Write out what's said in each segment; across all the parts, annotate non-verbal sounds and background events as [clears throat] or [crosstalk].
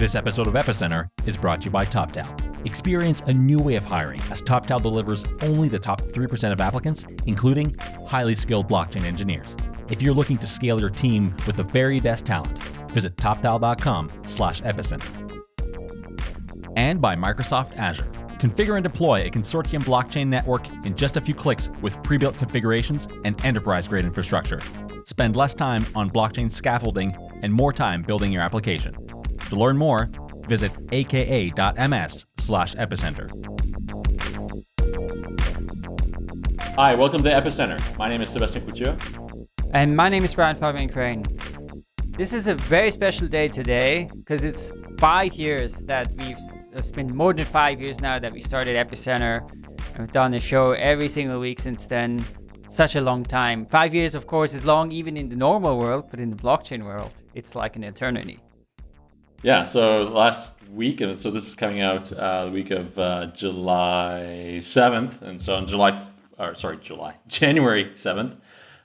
This episode of Epicenter is brought to you by TopTal. Experience a new way of hiring as TopTal delivers only the top 3% of applicants, including highly skilled blockchain engineers. If you're looking to scale your team with the very best talent, visit toptal.com/epicenter. And by Microsoft Azure. Configure and deploy a consortium blockchain network in just a few clicks with pre-built configurations and enterprise-grade infrastructure. Spend less time on blockchain scaffolding and more time building your application. To learn more, visit aka.ms slash epicenter. Hi, welcome to Epicenter. My name is Sebastian Couture. And my name is Brian Fabian Crain. This is a very special day today because it's five years that we've, it's been more than five years now that we started Epicenter. We've done a show every single week since then. Such a long time. Five years, of course, is long even in the normal world, but in the blockchain world, it's like an eternity. Yeah, so last week, and so this is coming out uh, the week of uh, July 7th. And so on July, or sorry, July, [laughs] January 7th,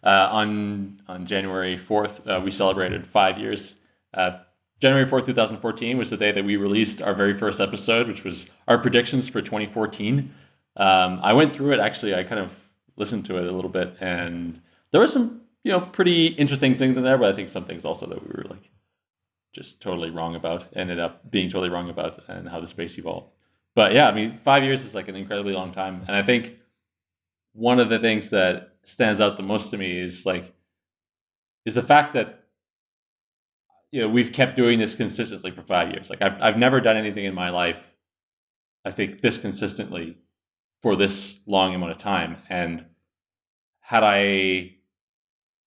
uh, on on January 4th, uh, we celebrated five years. Uh, January 4th, 2014 was the day that we released our very first episode, which was our predictions for 2014. Um, I went through it, actually, I kind of listened to it a little bit, and there were some, you know, pretty interesting things in there, but I think some things also that we were like just totally wrong about, ended up being totally wrong about, and how the space evolved. But yeah, I mean, five years is like an incredibly long time. And I think one of the things that stands out the most to me is like is the fact that you know we've kept doing this consistently for five years. Like I've I've never done anything in my life, I think this consistently for this long amount of time. And had I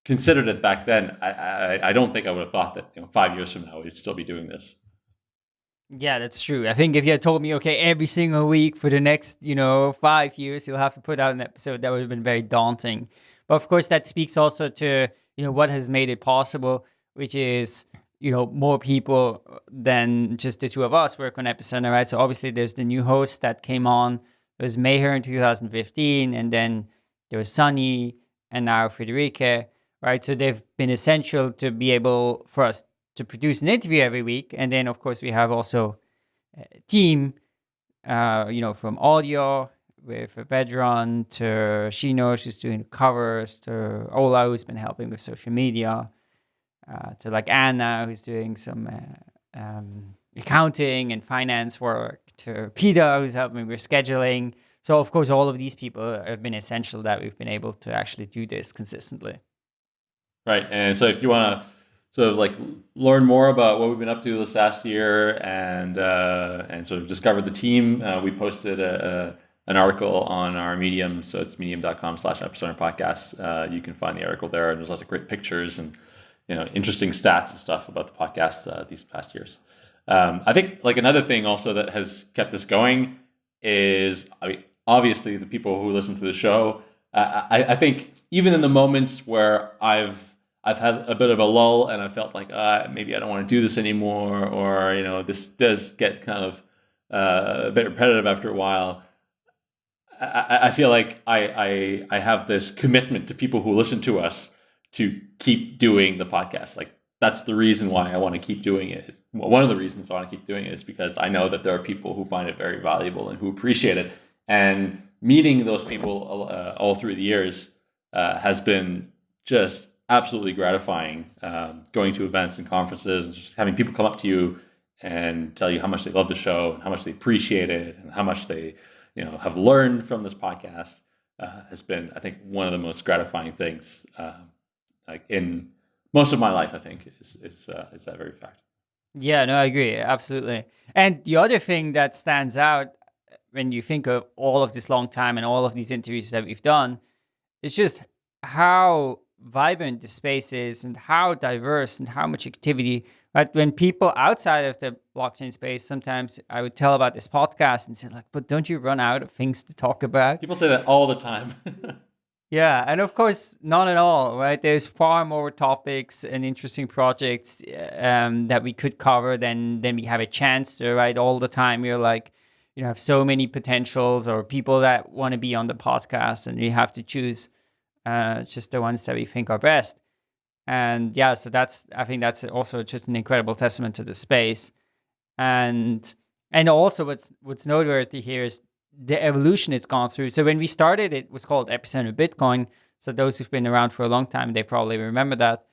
considered it back then, I, I, I don't think I would have thought that you know five years from now we'd still be doing this. Yeah, that's true. I think if you had told me, okay, every single week for the next, you know, five years, you'll have to put out an episode, that would have been very daunting. But of course, that speaks also to, you know, what has made it possible, which is, you know, more people than just the two of us work on Epicenter, right? So obviously there's the new host that came on. It was Meher in 2015, and then there was Sunny, and now Friederike, right? So they've been essential to be able for us to produce an interview every week. And then, of course, we have also a team, uh, you know, from audio with Vedran to Shino, who's doing covers, to Ola, who's been helping with social media, uh, to like Anna, who's doing some uh, um, accounting and finance work, to Peter, who's helping with scheduling. So, of course, all of these people have been essential that we've been able to actually do this consistently. Right. And so if you want to sort of like learn more about what we've been up to this last year and uh, and sort of discover the team, uh, we posted a, a, an article on our Medium. So it's medium.com slash epicenter podcast. Uh, you can find the article there. There's lots of great pictures and you know interesting stats and stuff about the podcast uh, these past years. Um, I think like another thing also that has kept us going is I mean, obviously the people who listen to the show. I, I think even in the moments where I've I've had a bit of a lull and I felt like uh, maybe I don't want to do this anymore, or you know, this does get kind of uh, a bit repetitive after a while. I, I feel like I, I I have this commitment to people who listen to us to keep doing the podcast. Like that's the reason why I want to keep doing it. Well, one of the reasons I want to keep doing it is because I know that there are people who find it very valuable and who appreciate it. And meeting those people uh, all through the years uh, has been just absolutely gratifying um, going to events and conferences and just having people come up to you and tell you how much they love the show and how much they appreciate it and how much they you know have learned from this podcast uh, has been i think one of the most gratifying things uh, like in most of my life i think is is, uh, is that very fact. Yeah no i agree absolutely. And the other thing that stands out when you think of all of this long time and all of these interviews that we've done it's just how vibrant the space is and how diverse and how much activity. Right? When people outside of the blockchain space, sometimes I would tell about this podcast and say like, but don't you run out of things to talk about? People say that all the time. [laughs] yeah, and of course, not at all, right? There's far more topics and interesting projects um, that we could cover than than we have a chance to, right? All the time, you're like, you know, have so many potentials or people that want to be on the podcast, and we have to choose uh, just the ones that we think are best. And yeah, so that's I think that's also just an incredible testament to the space. and and also what's what's noteworthy here is the evolution it's gone through. So when we started, it was called Epicenter Bitcoin. So those who've been around for a long time, they probably remember that.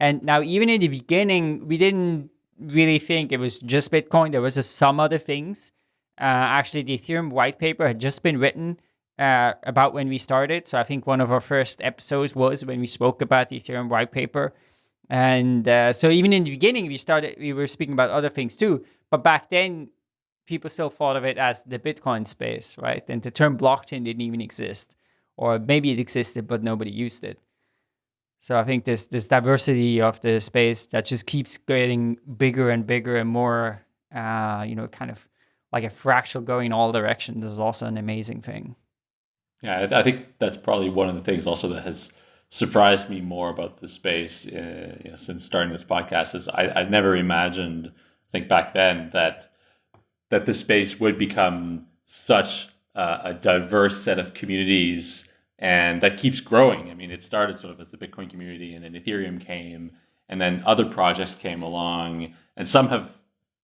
And now, even in the beginning, we didn't really think it was just Bitcoin. There was some other things. Uh, actually, the Ethereum white paper had just been written uh, about when we started. So I think one of our first episodes was when we spoke about the Ethereum white paper. And uh, so even in the beginning, we started, we were speaking about other things too. But back then, people still thought of it as the Bitcoin space, right? And the term blockchain didn't even exist, or maybe it existed, but nobody used it. So I think this this diversity of the space that just keeps getting bigger and bigger and more, uh, you know, kind of like a fractal going all directions is also an amazing thing. Yeah, I, th- I think that's probably one of the things also that has surprised me more about the space uh, you know, since starting this podcast is I, I never imagined, I think back then that that the space would become such uh, a diverse set of communities and that keeps growing. I mean, it started sort of as the Bitcoin community and then Ethereum came and then other projects came along and some have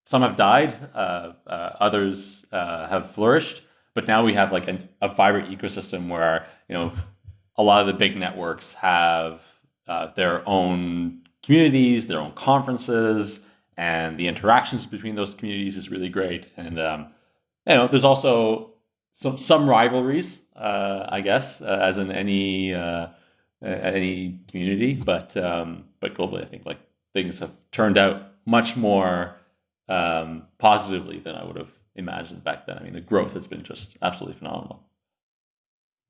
some have died, uh, uh, others uh, have flourished, but now we have like an, a vibrant ecosystem where, you know, a lot of the big networks have uh, their own communities, their own conferences, and the interactions between those communities is really great. And um, you know, there's also some some rivalries, uh, I guess, uh, as in any uh, any community. But um, but globally, I think like things have turned out much more um, positively than I would have imagined back then. I mean, the growth has been just absolutely phenomenal.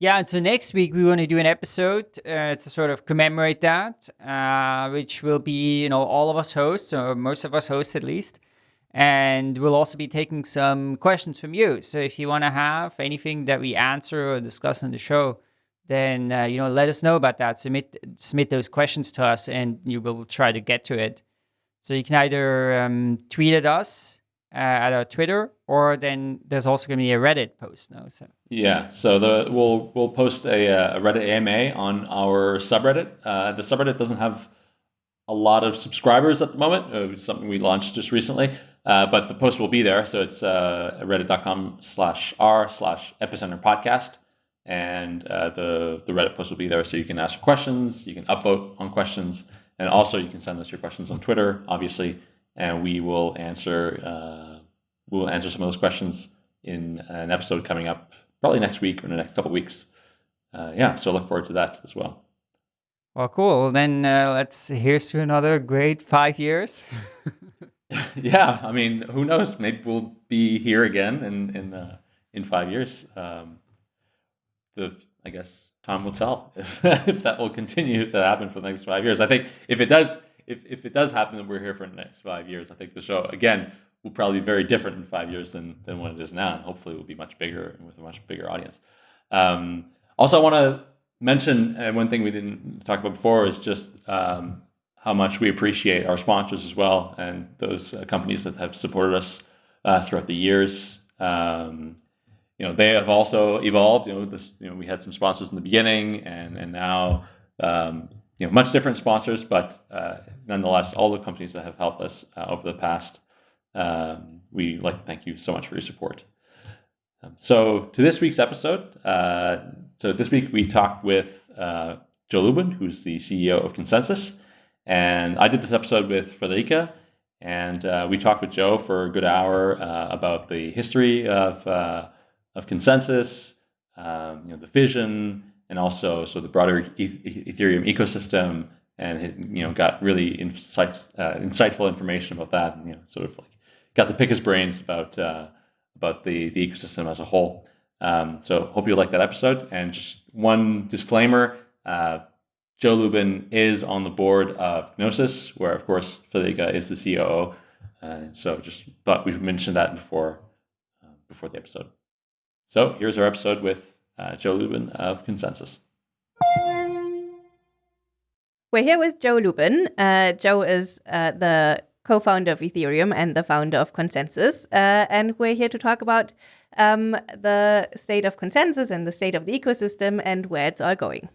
Yeah, and so next week we want to do an episode uh, to sort of commemorate that, uh, which will be, you know, all of us hosts, or most of us hosts at least. And we'll also be taking some questions from you. So if you want to have anything that we answer or discuss on the show, then, uh, you know, let us know about that. Submit, submit those questions to us and you will try to get to it. So you can either um, tweet at us at our Twitter, or then there's also going to be a Reddit post. No, so yeah. So the we'll we'll post a, uh, a Reddit AMA on our subreddit. Uh, the subreddit doesn't have a lot of subscribers at the moment. It was something we launched just recently, uh, but the post will be there. So it's uh, reddit.com slash r slash epicenter podcast. And uh, the, the Reddit post will be there so you can ask questions, you can upvote on questions, and also you can send us your questions on Twitter, obviously and we will answer uh, we'll answer some of those questions in an episode coming up probably next week or in the next couple weeks. Uh, yeah, so look forward to that as well. Well, cool. Then uh, let's here's to another great five years. [laughs] [laughs] yeah, I mean, who knows? Maybe we'll be here again in in uh, in five years. Um, the I guess time will tell if, [laughs] if that will continue to happen for the next five years. I think if it does, if, if it does happen that we're here for the next five years, I think the show again will probably be very different in five years than than what it is now, and hopefully it will be much bigger and with a much bigger audience. Um, also, I want to mention one thing we didn't talk about before is just um, how much we appreciate our sponsors as well, and those uh, companies that have supported us uh, throughout the years. Um, you know, they have also evolved. You know, this, you know, we had some sponsors in the beginning, and and now um, you know, much different sponsors, but uh, nonetheless, all the companies that have helped us uh, over the past, um, we like to thank you so much for your support. Um, so, to this week's episode, uh, so this week we talked with uh, Joe Lubin, who's the CEO of ConsenSys, and I did this episode with Friederike, and uh, we talked with Joe for a good hour uh, about the history of of ConsenSys, um, you know, the vision and also so the broader Ethereum ecosystem, and you know got really insight, uh, insightful information about that, and you know sort of like got to pick his brains about uh, about the the ecosystem as a whole. Um, so hope you like that episode. And just one disclaimer: uh, Joe Lubin is on the board of Gnosis, where of course Friederike is the COO. So just thought we should mention that before uh, before the episode. So here's our episode with uh, Joe Lubin of ConsenSys. We're here with Joe Lubin. Uh, Joe is uh, the co founder of Ethereum and the founder of ConsenSys. Uh, and we're here to talk about um, the state of ConsenSys and the state of the ecosystem and where it's all going.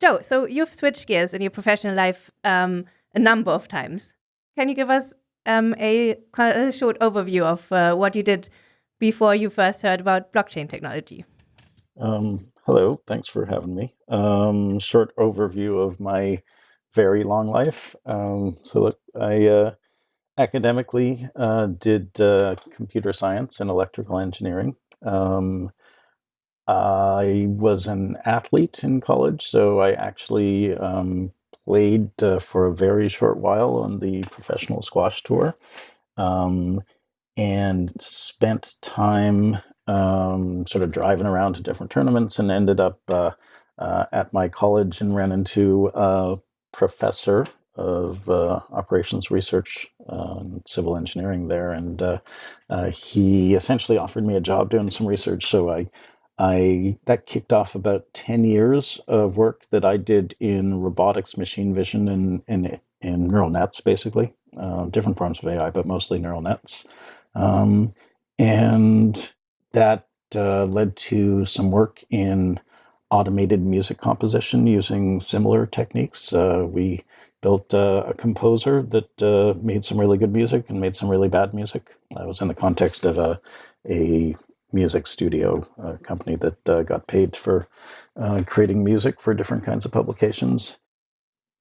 Joe, so you've switched gears in your professional life um, a number of times. Can you give us um, a, a, short overview of uh, what you did before you first heard about blockchain technology. Um, hello, thanks for having me. Um, short overview of my very long life. Um, so, look, I uh, academically uh, did uh, computer science and electrical engineering. Um, I was an athlete in college, so I actually um, played uh, for a very short while on the professional squash tour um, and spent time um, sort of driving around to different tournaments and ended up uh, uh, at my college and ran into a professor of uh, operations research and civil engineering there. And uh, uh, he essentially offered me a job doing some research. So I I that kicked off about 10 years of work that I did in robotics, machine vision, and in, neural nets, basically. Uh, different forms of AI, but mostly neural nets. Um, and that uh, led to some work in automated music composition using similar techniques. Uh, we built uh, a composer that uh, made some really good music and made some really bad music. I was in the context of a, a music studio a company that uh, got paid for uh, creating music for different kinds of publications.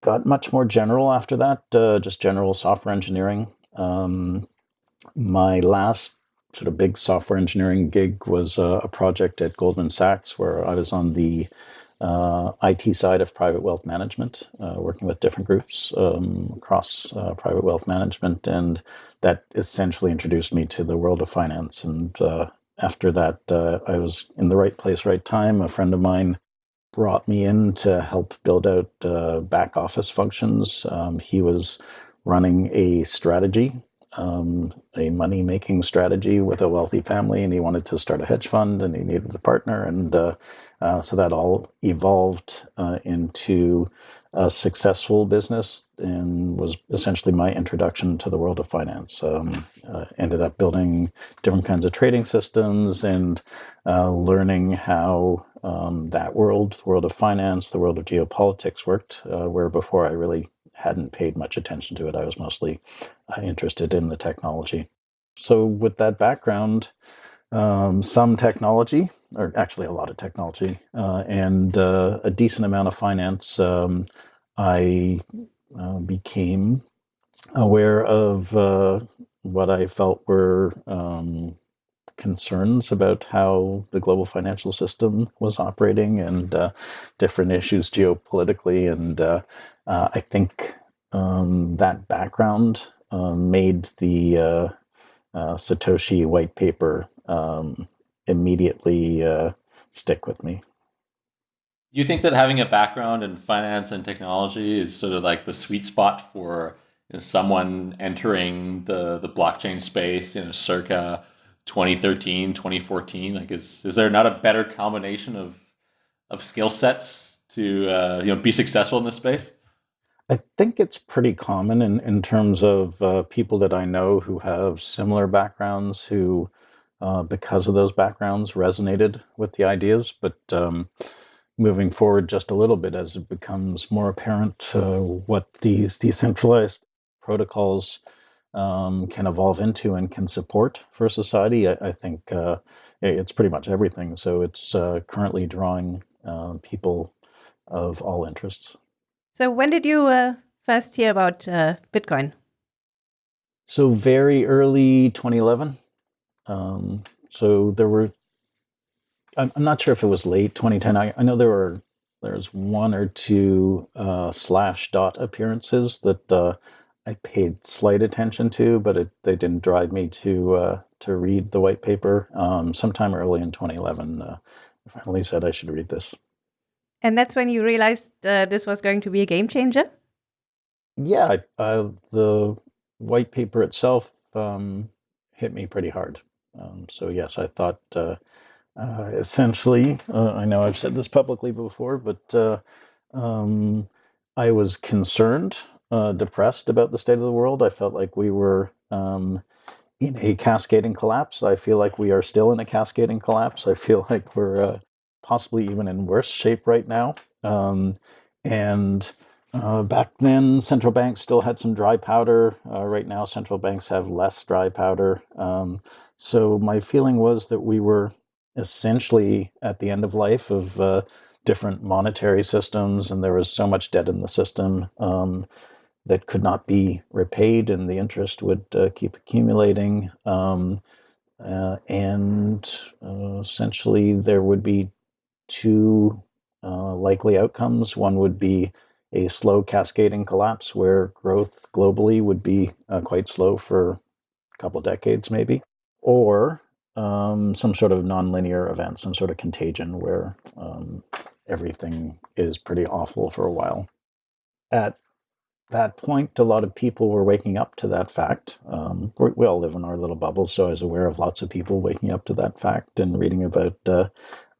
Got much more general after that, just general software engineering. Um, my last sort of big software engineering gig was uh, a project at Goldman Sachs where I was on the uh, IT side of private wealth management, uh, working with different groups um, across uh, private wealth management, and that essentially introduced me to the world of finance and uh, after that, I was in the right place, right time. A friend of mine brought me in to help build out back office functions. Um, he was running a strategy, um, a money making strategy with a wealthy family, and he wanted to start a hedge fund and he needed a partner. And uh, uh so that all evolved uh, into a successful business and was essentially my introduction to the world of finance. Um, uh, ended up building different kinds of trading systems and uh, learning how um, that world, the world of finance, the world of geopolitics worked, uh, where before I really hadn't paid much attention to it. I was mostly uh, interested in the technology. So, with that background, um, some technology, or actually a lot of technology, uh, and uh, a decent amount of finance, um, I uh, became aware of uh, what I felt were um, concerns about how the global financial system was operating and uh, different issues geopolitically. And uh, I think um, that background made the Satoshi white paper um, immediately uh, stick with me. Do you think that having a background in finance and technology is sort of like the sweet spot for you know, someone entering the, the blockchain space, you know, circa 2013, 2014? Like, is, is there not a better combination of, of skill sets to, uh, you know, be successful in this space? I think it's pretty common in, in terms of uh, people that I know who have similar backgrounds who uh, because of those backgrounds resonated with the ideas. But um, moving forward just a little bit as it becomes more apparent uh, what these [laughs] decentralized protocols um, can evolve into and can support for society, I, I think uh, it's pretty much everything. So it's uh, currently drawing uh, people of all interests. So when did you uh, first hear about uh, Bitcoin? So very early 2011. Um, so there were, I'm, I'm, not sure if it was late 2010. I, I know there were, there's one or two uh, Slashdot appearances that uh, I paid slight attention to, but it, they didn't drive me to uh, to read the white paper. Um, sometime early in 2011, uh, I finally said I should read this. And that's when you realized uh, this was going to be a game changer. Yeah, the white paper itself um, hit me pretty hard. Um, so yes, I thought uh, uh, essentially, uh, I know I've said this publicly before, but uh, um, I was concerned, uh, depressed about the state of the world. I felt like we were um, in a cascading collapse. I feel like we are still in a cascading collapse. I feel [laughs] like we're uh, possibly even in worse shape right now. Um, and Uh, back then, central banks still had some dry powder. Uh, right now, central banks have less dry powder. Um, so my feeling was that we were essentially at the end of life of uh, different monetary systems, and there was so much debt in the system um, that could not be repaid, and the interest would uh, keep accumulating. Um, uh, and uh, essentially, there would be two uh, likely outcomes. One would be a slow cascading collapse where growth globally would be uh, quite slow for a couple decades, maybe, or um, some sort of nonlinear event, some sort of contagion where um, everything is pretty awful for a while. At that point, a lot of people were waking up to that fact. Um, we all live in our little bubbles, so I was aware of lots of people waking up to that fact and reading about uh,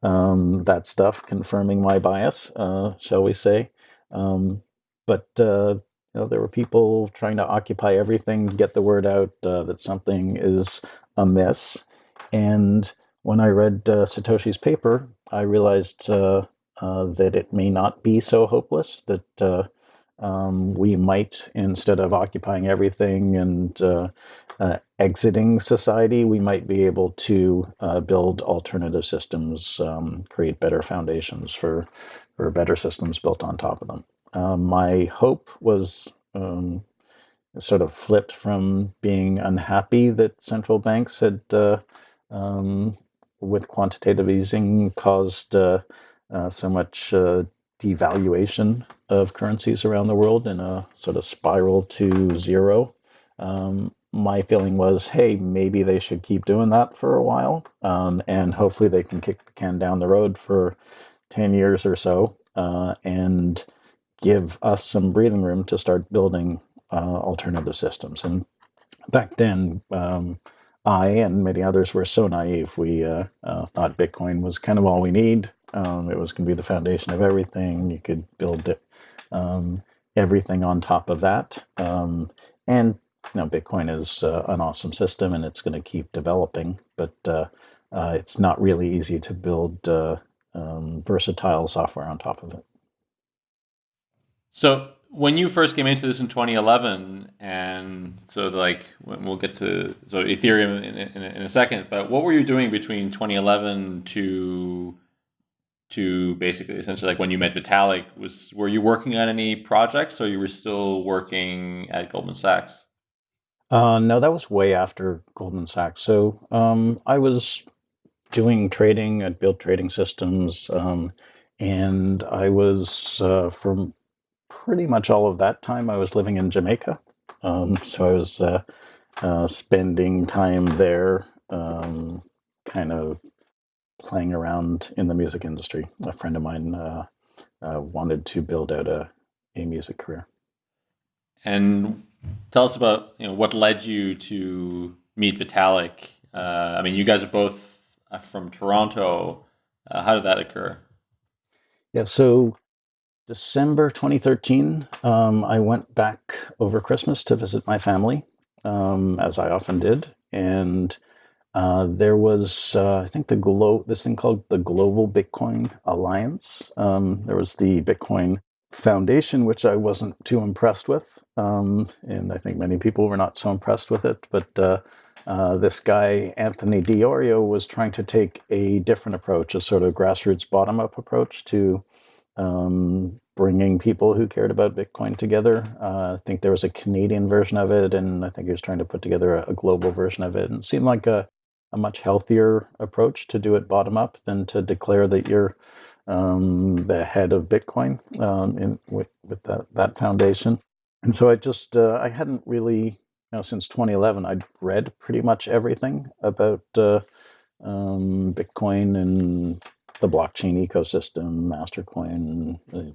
um, that stuff, confirming my bias, uh, shall we say. Um, but uh, you know, there were people trying to occupy everything, get the word out uh, that something is amiss. And when I read uh, Satoshi's paper, I realized uh, uh, that it may not be so hopeless, that um, we might, instead of occupying everything and uh, uh, exiting society, we might be able to uh, build alternative systems, um, create better foundations for, for better systems built on top of them. Um, my hope was um, sort of flipped from being unhappy that central banks had, uh, um, with quantitative easing, caused uh, uh, so much devaluation of currencies around the world in a sort of spiral to zero. Um, my feeling was, hey, maybe they should keep doing that for a while, um, and hopefully they can kick the can down the road for 10 years or so uh, and give us some breathing room to start building uh, alternative systems. And back then, um, I and many others were so naive. We uh, uh thought Bitcoin was kind of all we need. Um, it was going to be the foundation of everything. You could build um, everything on top of that. Um, and know, Bitcoin is uh, an awesome system, and it's going to keep developing. But uh, uh, it's not really easy to build uh, um, versatile software on top of it. So when you first came into this in 2011, and so like we'll get to so Ethereum in, in, in a second, but what were you doing between 2011 to to basically essentially like when you met Vitalik was were you working on any projects or you were still working at Goldman Sachs? Uh, no, that was way after Goldman Sachs. So um, I was doing trading at built Trading Systems, um, and I was uh, for pretty much all of that time I was living in Jamaica. Um, so I was uh, uh spending time there, um, kind of playing around in the music industry. A friend of mine uh, uh, wanted to build out a, a music career. And tell us about you know what led you to meet Vitalik. Uh, I mean, you guys are both uh, from Toronto. Uh, how did that occur? Yeah, so December 2013, um, I went back over Christmas to visit my family, um, as I often did, and uh, there was, uh, I think, the glo- this thing called the Global Bitcoin Alliance. Um, there was the Bitcoin Foundation, which I wasn't too impressed with, um, and I think many people were not so impressed with it. But uh, uh this guy Anthony Di Iorio, was trying to take a different approach, a sort of grassroots bottom-up approach to um, bringing people who cared about Bitcoin together. Uh, I think there was a Canadian version of it, and I think he was trying to put together a, a global version of it. And it seemed like a a much healthier approach to do it bottom up than to declare that you're um, the head of Bitcoin um, in, with, with that, that foundation. And so I just, uh, I hadn't really, you know, since 2011, I'd read pretty much everything about uh, um, Bitcoin and the blockchain ecosystem, Mastercoin, uh,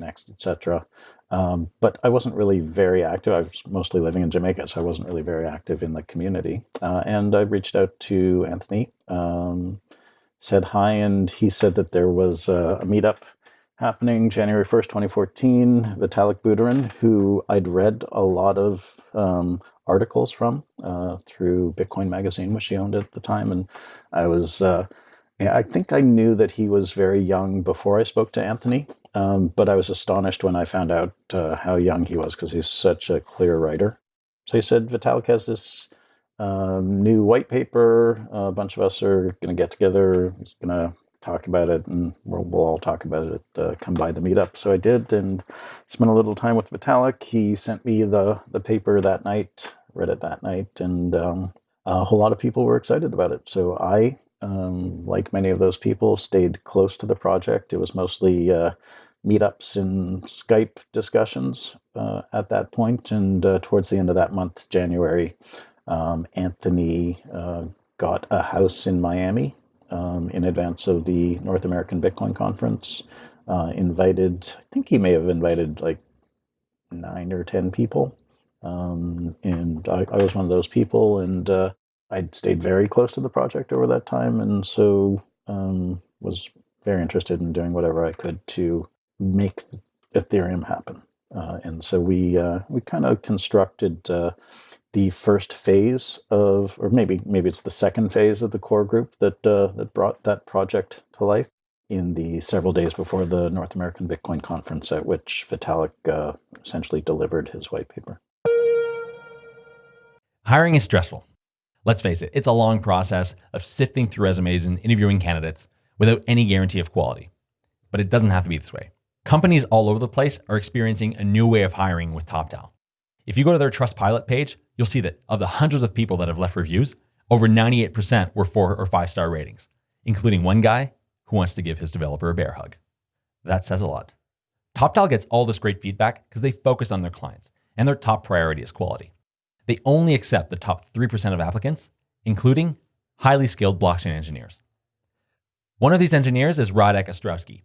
Nxt, etc. Um, but I wasn't really very active. I was mostly living in Jamaica, so I wasn't really very active in the community. Uh, and I reached out to Anthony, um, said hi, and he said that there was a, a meetup happening January 1st, 2014. Vitalik Buterin, who I'd read a lot of um, articles from uh, through Bitcoin Magazine, which he owned at the time. And I was, uh, I think I knew that he was very young before I spoke to Anthony. Um, but I was astonished when I found out uh, how young he was because he's such a clear writer. So he said, Vitalik has this um, new white paper. a bunch of us are going to get together. He's going to talk about it, and we'll, we'll all talk about it. Uh, come by the meetup. So I did, and spent a little time with Vitalik. He sent me the the paper that night. Read it that night, and um, a whole lot of people were excited about it. So I, um, like many of those people, stayed close to the project. It was mostly uh, meetups and Skype discussions uh, at that point, and uh, towards the end of that month, January, um, Anthony uh, got a house in Miami um, in advance of the North American Bitcoin Conference. Uh, invited, I think he may have invited like nine or 10 people. Um, and I, I, was one of those people, and uh, I'd stayed very close to the project over that time, and so um, was very interested in doing whatever I could to make Ethereum happen. Uh, and so we uh, we kind of constructed uh, the first phase of, or maybe maybe it's the second phase of the core group that uh, that brought that project to life in the several days before the North American Bitcoin conference, at which Vitalik uh, essentially delivered his white paper. Hiring is stressful. Let's face it, it's a long process of sifting through resumes and interviewing candidates without any guarantee of quality. But it doesn't have to be this way. Companies all over the place are experiencing a new way of hiring with TopTal. If you go to their Trustpilot page, you'll see that of the hundreds of people that have left reviews, over 98% were four or five star ratings, including one guy who wants to give his developer a bear hug. That says a lot. TopTal gets all this great feedback because they focus on their clients, and their top priority is quality. They only accept the top 3% of applicants, including highly skilled blockchain engineers. One of these engineers is Radek Ostrowski.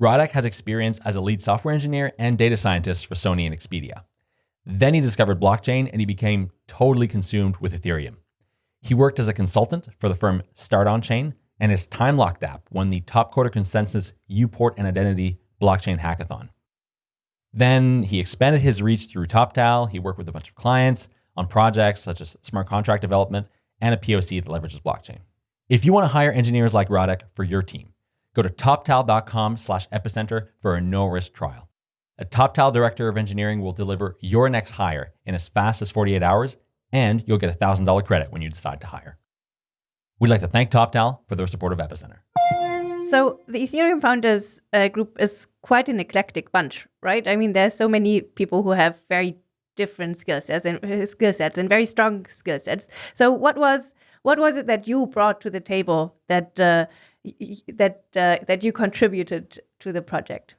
Radek has experience as a lead software engineer and data scientist for Sony and Expedia. Then he discovered blockchain and he became totally consumed with Ethereum. He worked as a consultant for the firm Start On Chain, and his time locked app won the top quarter ConsenSys Uport and Identity blockchain hackathon. Then he expanded his reach through TopTal. He worked with a bunch of clients on projects such as smart contract development and a POC that leverages blockchain. If you want to hire engineers like Radek for your team, go to toptal.com slash epicenter for a no-risk trial. A TopTal director of engineering will deliver your next hire in as fast as 48 hours, and you'll get a $1,000 credit when you decide to hire. We'd like to thank TopTal for their support of Epicenter. So the Ethereum founders uh, group is quite an eclectic bunch, right? I mean, there's so many people who have very different skill sets and uh, skill sets and very strong skill sets. So what was what was it that you brought to the table that uh, that uh, that you contributed to the project?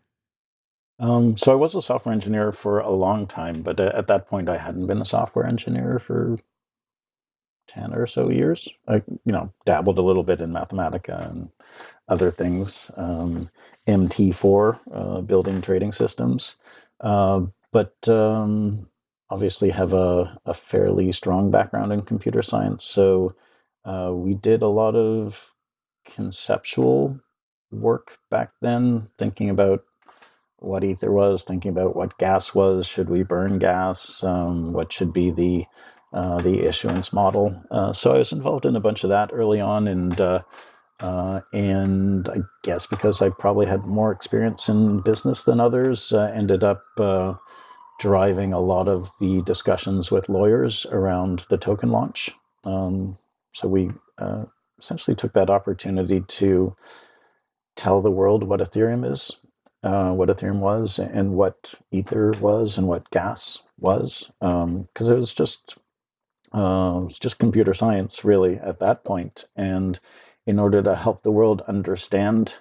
Um, so I was a software engineer for a long time, but uh, at that point I hadn't been a software engineer for 10 or so years. I, you know, dabbled a little bit in Mathematica and other things, um, MT4, uh, building trading systems, uh, but um, obviously have a, a, fairly strong background in computer science. So uh, we did a lot of conceptual work back then, thinking about what ether was, thinking about what gas was, should we burn gas, um, what should be the uh, the issuance model. Uh, so I was involved in a bunch of that early on, and uh, uh and I guess because I probably had more experience in business than others, uh, ended up uh, driving a lot of the discussions with lawyers around the token launch. Um, so we essentially took that opportunity to tell the world what Ethereum is uh, what Ethereum was and what Ether was and what gas was, because um, it was just uh, it was just computer science really at that point. And in order to help the world understand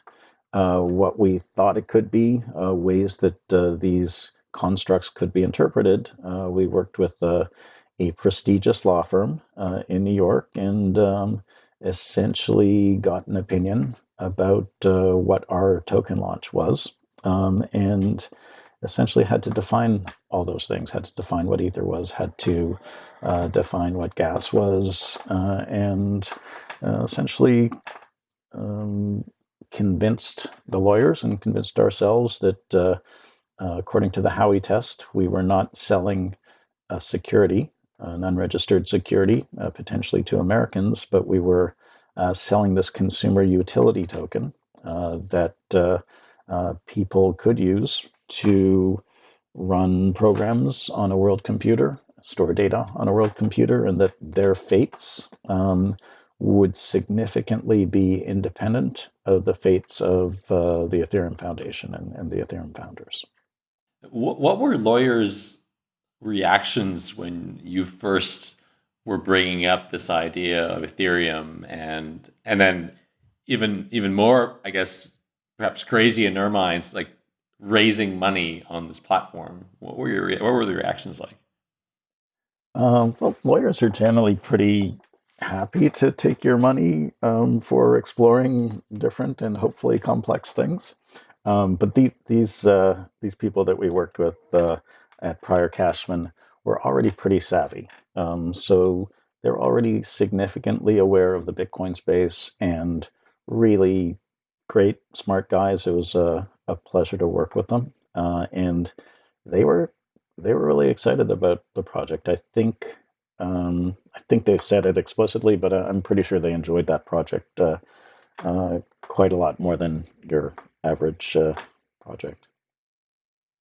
uh, what we thought it could be, uh, ways that uh, these constructs could be interpreted, uh, we worked with a prestigious law firm in New York and um, essentially got an opinion about what our token launch was um, and essentially had to define all those things, had to define what ether was, had to uh, define what gas was, uh, and uh, essentially um, convinced the lawyers and convinced ourselves that uh, uh, according to the Howey test, we were not selling a security, an unregistered security, uh, potentially to Americans, but we were selling this consumer utility token that uh, people could use to run programs on a world computer, store data on a world computer, and that their fates um, would significantly be independent of the fates of uh, the Ethereum Foundation and, and the Ethereum founders. What were lawyers' reactions when you first were bringing up this idea of Ethereum, and and then even even more, I guess, perhaps crazy in their minds, like raising money on this platform? What were your what were the reactions like? Um, well, lawyers are generally pretty happy to take your money um, for exploring different and hopefully complex things. Um, but the, these uh, these people that we worked with uh, at Pryor Cashman were already pretty savvy, um, so they're already significantly aware of the Bitcoin space and really great, smart guys. It was a, a pleasure to work with them, uh, and they were they were really excited about the project. I think um, I think they said it explicitly, but I'm pretty sure they enjoyed that project uh, uh, quite a lot more than your average uh, project.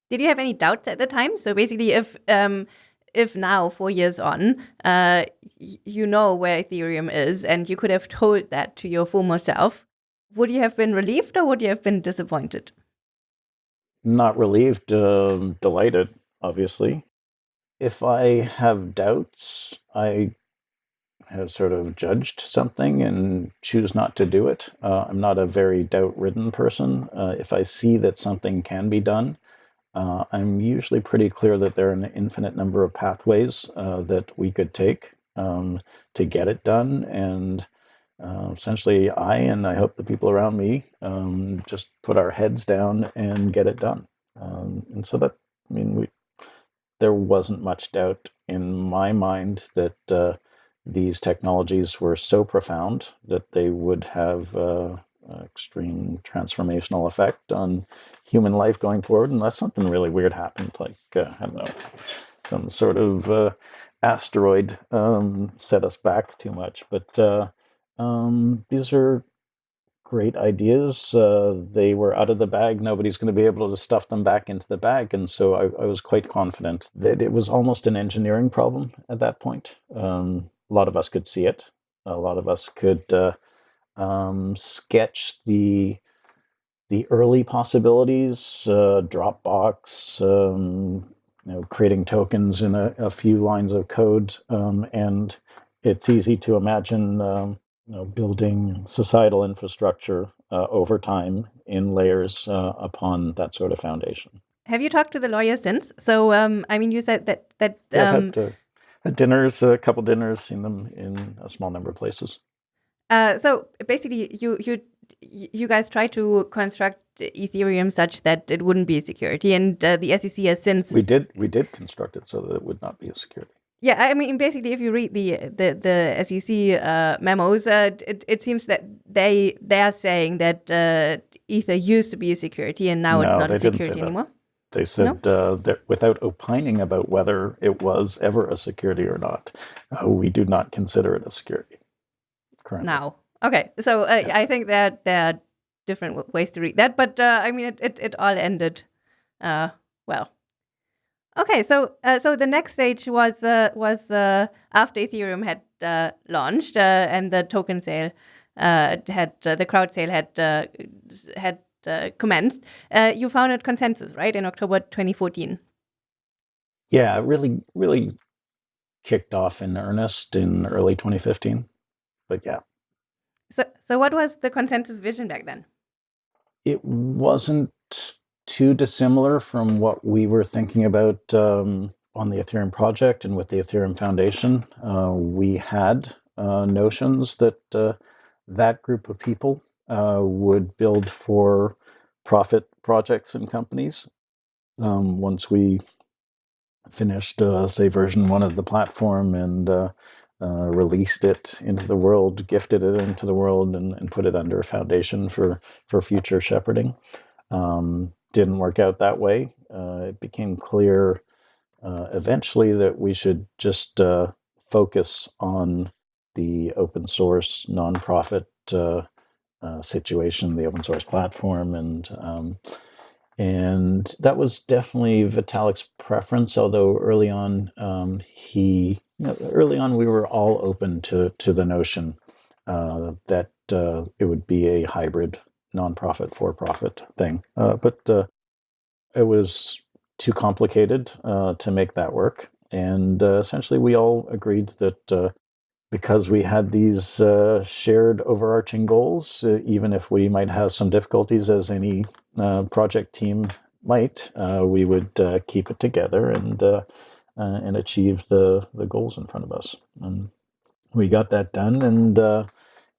Did you have any doubts at the time? So basically, if um, if now, four years on, uh, you know where Ethereum is, and you could have told that to your former self, would you have been relieved or would you have been disappointed? Not relieved, um, delighted, obviously. If I have doubts, I have sort of judged something and choose not to do it. Uh, I'm not a very doubt ridden person. Uh, if I see that something can be done, uh, I'm usually pretty clear that there are an infinite number of pathways uh, that we could take um, to get it done. And uh, essentially, I and I hope the people around me um, just put our heads down and get it done. Um, and so that, I mean, we, there wasn't much doubt in my mind that uh, these technologies were so profound that they would have uh, extreme transformational effect on human life going forward, unless something really weird happened, like, uh, I don't know, some sort of uh, asteroid um, set us back too much. But uh, um, these are great ideas. Uh, they were out of the bag. Nobody's going to be able to stuff them back into the bag. And so I, I was quite confident that it was almost an engineering problem at that point. Um, a lot of us could see it. A lot of us could uh, um, sketch the the early possibilities, uh, Dropbox, um, you know, creating tokens in a, a few lines of code, um, and it's easy to imagine um, you know, building societal infrastructure uh, over time in layers uh, upon that sort of foundation. Have you talked to the lawyer since? So, um, I mean, you said that that yeah, I've had, um, had dinners, a couple dinners, seen them in a small number of places. Uh, so basically, you you you guys try to construct Ethereum such that it wouldn't be a security, and uh, the SEC has since we did we did construct it so that it would not be a security. Yeah, I mean, basically, if you read the the the SEC uh, memos, uh, it it seems that they they are saying that uh, Ether used to be a security and now no, it's not a security anymore. They said no? Uh, that without opining about whether it was ever a security or not, uh, we do not consider it a security. Currently. Now, okay, so uh, yeah. I think that there are different ways to read that, but I mean, it, it it all ended well. Okay, so uh, so the next stage was uh, was uh, after Ethereum had uh, launched uh, and the token sale uh, had the crowd sale had had commenced. you founded ConsenSys right, in October 2014. Yeah, really, really kicked off in earnest in early 2015. But yeah. So, so what was the ConsenSys vision back then? It wasn't too dissimilar from what we were thinking about um, on the Ethereum project and with the Ethereum Foundation. Uh, we had uh, notions that uh, that group of people uh, would build for profit projects and companies. Um, once we finished, uh, say, version one of the platform and uh, released it into the world, gifted it into the world, and, and put it under a foundation for for future shepherding. Um, didn't work out that way. Uh, it became clear uh, eventually that we should just uh, focus on the open source nonprofit uh, uh, situation, the open source platform, and um, and that was definitely Vitalik's preference. Although early on, um, he you know, early on we were all open to to the notion uh, that it would be a hybrid nonprofit for profit thing, uh, but uh, it was too complicated uh, to make that work, and uh, essentially we all agreed that because we had these uh, shared overarching goals, uh, even if we might have some difficulties as any uh, project team might, uh, we would uh, keep it together and uh, and achieve the the goals in front of us. And we got that done, and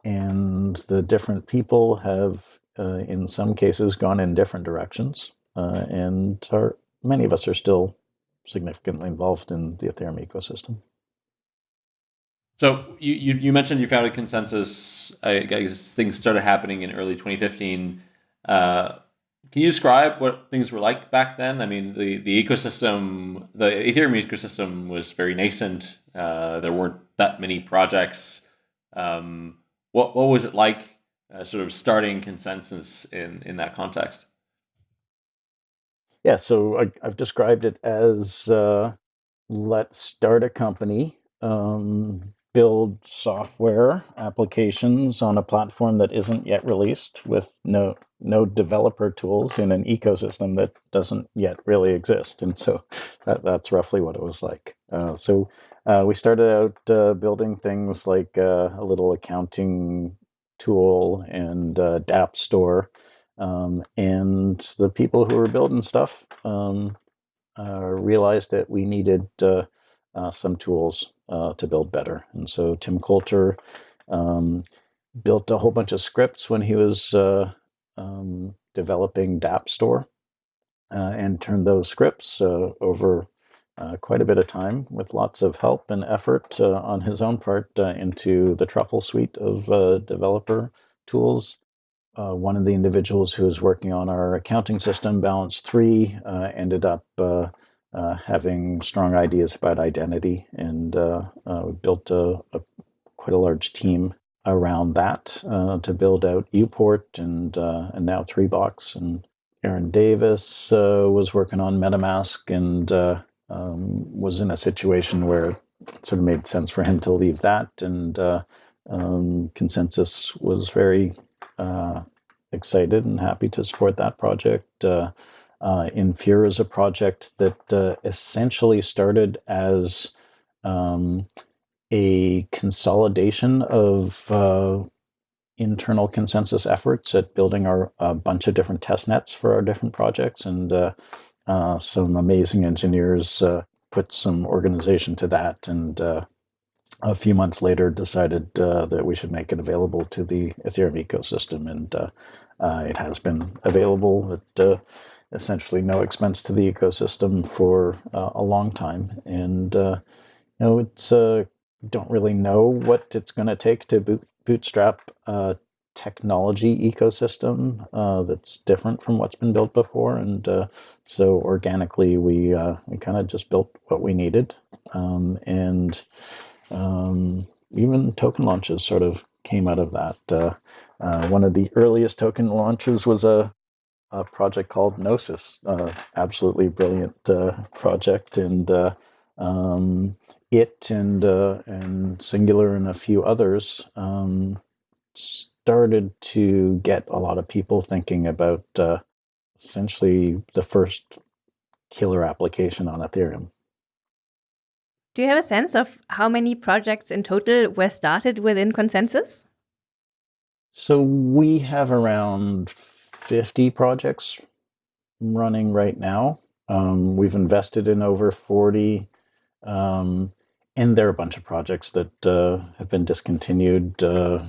and the different people have, in some cases, gone in different directions, and are many of us are still significantly involved in the Ethereum ecosystem. So you, you, you mentioned you founded ConsenSys. I guess things started happening in early 2015. Uh, can you describe what things were like back then? I mean, the, the ecosystem, the Ethereum ecosystem was very nascent. Uh, there weren't that many projects. Um, what what was it like, uh, sort of starting ConsenSys in in that context? Yeah, so I, have described it as uh, let's start a company. Um, build software applications on a platform that isn't yet released with no no developer tools in an ecosystem that doesn't yet really exist and so that, that's roughly what it was like uh, so uh, we started out uh, building things like uh, a little accounting tool and uh, dApp store um, and the people who were building stuff um, uh, realized that we needed some tools uh, to build better. And so Tim Coulter um, built a whole bunch of scripts when he was uh, um, developing dApp Store uh, and turned those scripts uh, over uh, quite a bit of time with lots of help and effort uh, on his own part into the Truffle suite of developer tools. one of the individuals who was working on our accounting system, Balance 3, ended up uh, having strong ideas about identity, and uh, uh, built a, a, quite a large team around that uh, to build out Uport and uh, and now 3Box. And Aaron Davis uh, was working on MetaMask and um, was in a situation where it sort of made sense for him to leave that. And um, ConsenSys was very excited and happy to support that project. Uh, Infura is a project that uh, essentially started as um, a consolidation of uh, internal ConsenSys efforts at building our a bunch of different test nets for our different projects, and uh, uh, some amazing engineers uh, put some organization to that, and a few months later decided that we should make it available to the Ethereum ecosystem, and it has been available at essentially no expense to the ecosystem for uh, a long time. And, uh, you know, it's, uh, don't really know what it's going to take to boot, bootstrap technology ecosystem uh, that's different from what's been built before. And uh, so organically, we, uh, we kind of just built what we needed. Um, and um, even token launches sort of came out of that. one of the earliest token launches was a a project called Gnosis. Uh, absolutely brilliant uh, project, and uh, um, it and uh, and Singular and a few others um, started to get a lot of people thinking about uh, essentially the first killer application on Ethereum. Do you have a sense of how many projects in total were started within ConsenSys? So we have around 50 projects running right now. Um, we've invested in over 40, um, and there are a bunch of projects that uh, have been discontinued uh,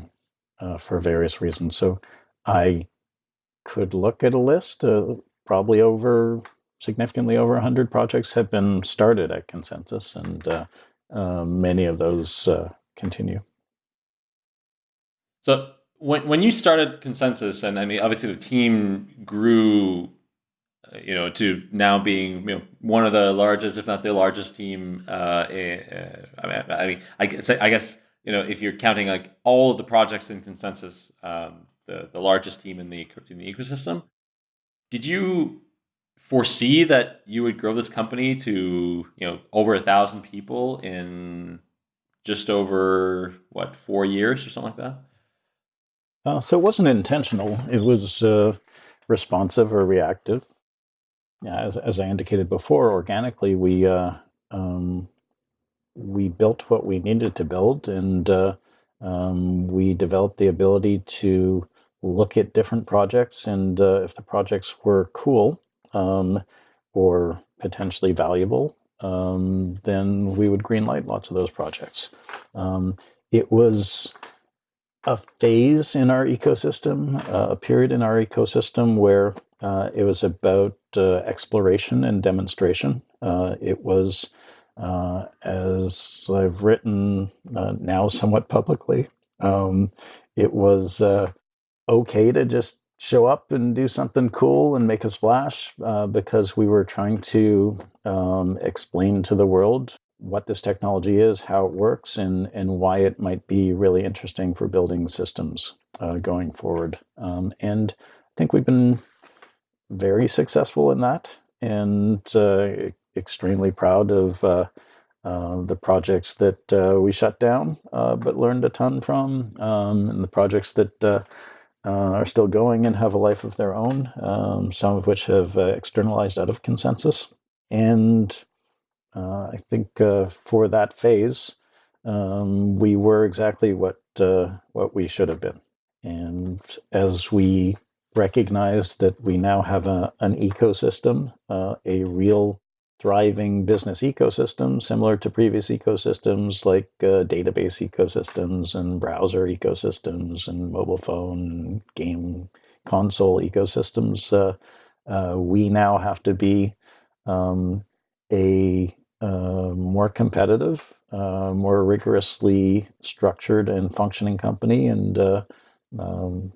uh, for various reasons. So I could look at a list, uh, probably over significantly over 100 projects have been started at ConsenSys, and uh, uh, many of those continue. So when when you started ConsenSys, and I mean, obviously the team grew, uh, you know, to now being you know one of the largest, if not the largest team. Uh, uh, I mean, I mean, I guess I guess you know, if you're counting like all of the projects in ConsenSys, um, the the largest team in the in the ecosystem, did you foresee that you would grow this company to you know over a thousand people in just over what four years or something like that? Uh, so it wasn't intentional. It was uh, responsive or reactive. Yeah, as, as I indicated before, organically we uh, um, we built what we needed to build, and uh, um, we developed the ability to look at different projects, and uh, if the projects were cool um, or potentially valuable, um, then we would greenlight lots of those projects. Um, it was a phase in our ecosystem, uh, a period in our ecosystem where uh, it was about uh, exploration and demonstration. Uh, it was, uh, as I've written uh, now somewhat publicly, um, it was okay to just show up and do something cool and make a splash because we were trying to um, explain to the world what this technology is, how it works, and, and why it might be really interesting for building systems uh, going forward. Um, and I think we've been very successful in that and uh, extremely proud of uh, uh the projects that uh, we shut down uh, but learned a ton from, um, and the projects that are still going and have a life of their own, um, some of which have externalized out of ConsenSys. And uh, I think uh, for that phase, um, we were exactly what uh, what we should have been. And as we recognize that we now have a, an ecosystem, uh, a real thriving business ecosystem, similar to previous ecosystems like uh, database ecosystems and browser ecosystems and mobile phone, game console ecosystems, uh, we now have to be um, a uh, more competitive, uh, more rigorously structured and functioning company, and uh, um,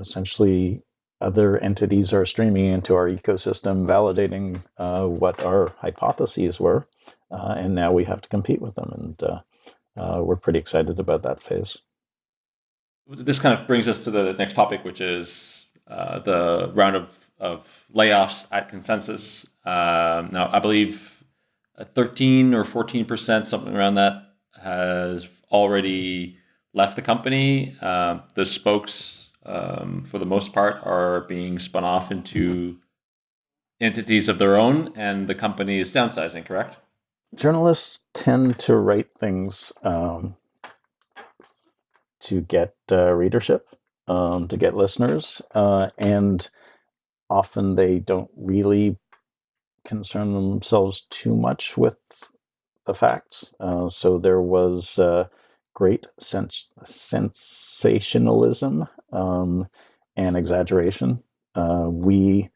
essentially other entities are streaming into our ecosystem, validating uh, what our hypotheses were, uh, and now we have to compete with them, and we're pretty excited about that phase. This kind of brings us to the next topic, which is the round of, of layoffs at ConsenSys. Um, now, I believe 13 or 14%, something around that, has already left the company. Uh, the spokes, um, for the most part, are being spun off into entities of their own, and the company is downsizing, correct? Journalists tend to write things um, to get uh, readership, um, to get listeners, uh, and often they don't really concern themselves too much with the facts. Uh, so there was uh, great sens- sensationalism um, and exaggeration. Uh, we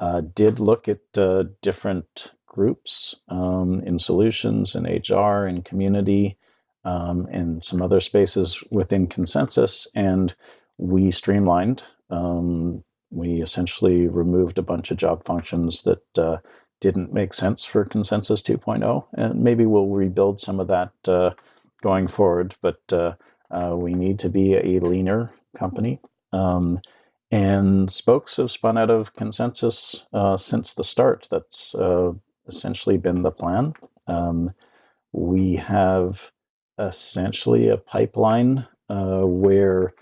uh, did look at uh, different groups um, in solutions, in HR, in community, um, and some other spaces within ConsenSys, and we streamlined. Um, we essentially removed a bunch of job functions that uh, didn't make sense for ConsenSys 2.0. And maybe we'll rebuild some of that uh, going forward, but uh, we need to be a leaner company. Um, and spokes have spun out of ConsenSys uh, since the start. That's uh, essentially been the plan. Um, we have essentially a pipeline uh, where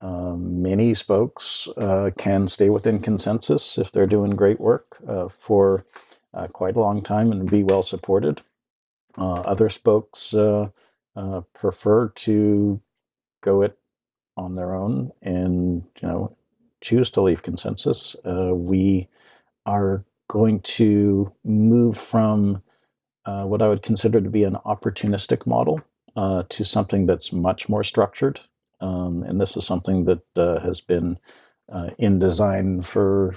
um, many spokes uh, can stay within ConsenSys if they're doing great work uh, for uh, quite a long time and be well supported. Uh, other spokes uh, uh, prefer to go it on their own and you know choose to leave ConsenSys. Uh, we are going to move from what I would consider to be an opportunistic model to something that's much more structured. Um, and this is something that has been in design for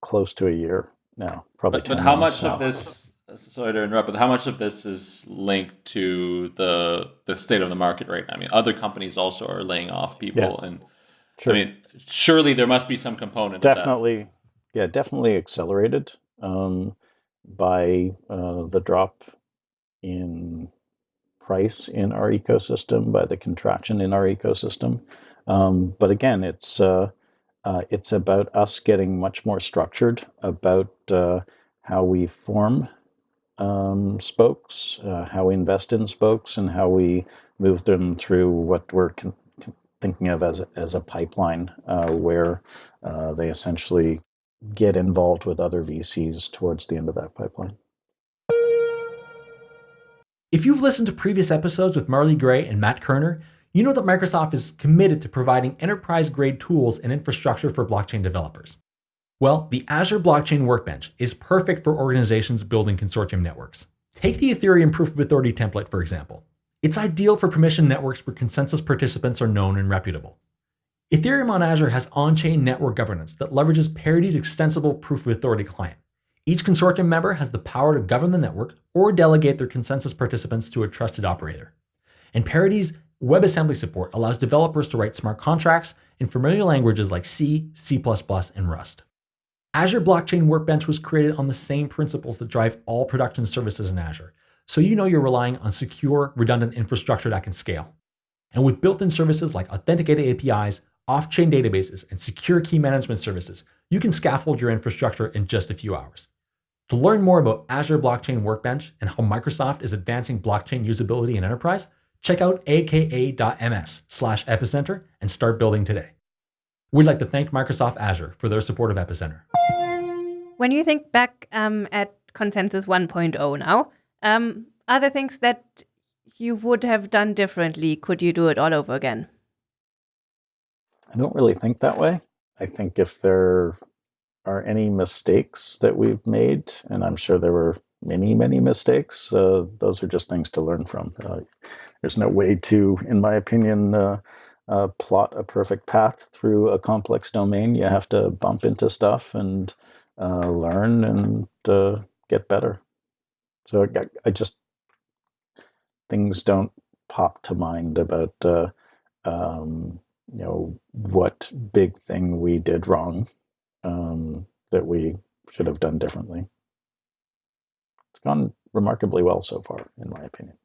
close to a year now. Probably. But, but how much now. of this? Sorry to interrupt, but how much of this is linked to the the state of the market right now? I mean, other companies also are laying off people, yeah. and sure. I mean, surely there must be some component. Definitely, yeah, definitely accelerated um, by uh, the drop in price in our ecosystem, by the contraction in our ecosystem. Um, but again, it's uh, uh, it's about us getting much more structured about uh, how we form um, spokes, uh, how we invest in spokes, and how we move them through what we're con- thinking of as a, as a pipeline, uh, where uh, they essentially get involved with other VCs towards the end of that pipeline. If you've listened to previous episodes with Marley Gray and Matt Kerner, you know that Microsoft is committed to providing enterprise grade tools and infrastructure for blockchain developers. Well, the Azure Blockchain Workbench is perfect for organizations building consortium networks. Take the Ethereum Proof of Authority template, for example. It's ideal for permission networks where consensus participants are known and reputable. Ethereum on Azure has on chain network governance that leverages Parity's extensible Proof of Authority client. Each consortium member has the power to govern the network or delegate their consensus participants to a trusted operator. And Parity's WebAssembly support allows developers to write smart contracts in familiar languages like C, C++, and Rust. Azure Blockchain Workbench was created on the same principles that drive all production services in Azure, so you know you're relying on secure, redundant infrastructure that can scale. And with built in services like authenticated APIs, off chain databases, and secure key management services, you can scaffold your infrastructure in just a few hours. To learn more about Azure Blockchain Workbench and how Microsoft is advancing blockchain usability in enterprise, check out aka.ms slash epicenter and start building today. We'd like to thank Microsoft Azure for their support of Epicenter. When you think back um, at ConsenSys 1.0 now, um, are there things that you would have done differently? Could you do it all over again? I don't really think that way. I think if there are any mistakes that we've made, and I'm sure there were many, many mistakes, uh, those are just things to learn from. Uh, there's no way to, in my opinion, uh, uh, plot a perfect path through a complex domain. You have to bump into stuff and uh, learn and uh, get better. So I, I, just things don't pop to mind about um, you know what big thing we did wrong um, that we should have done differently. It's gone remarkably well so far, in my opinion.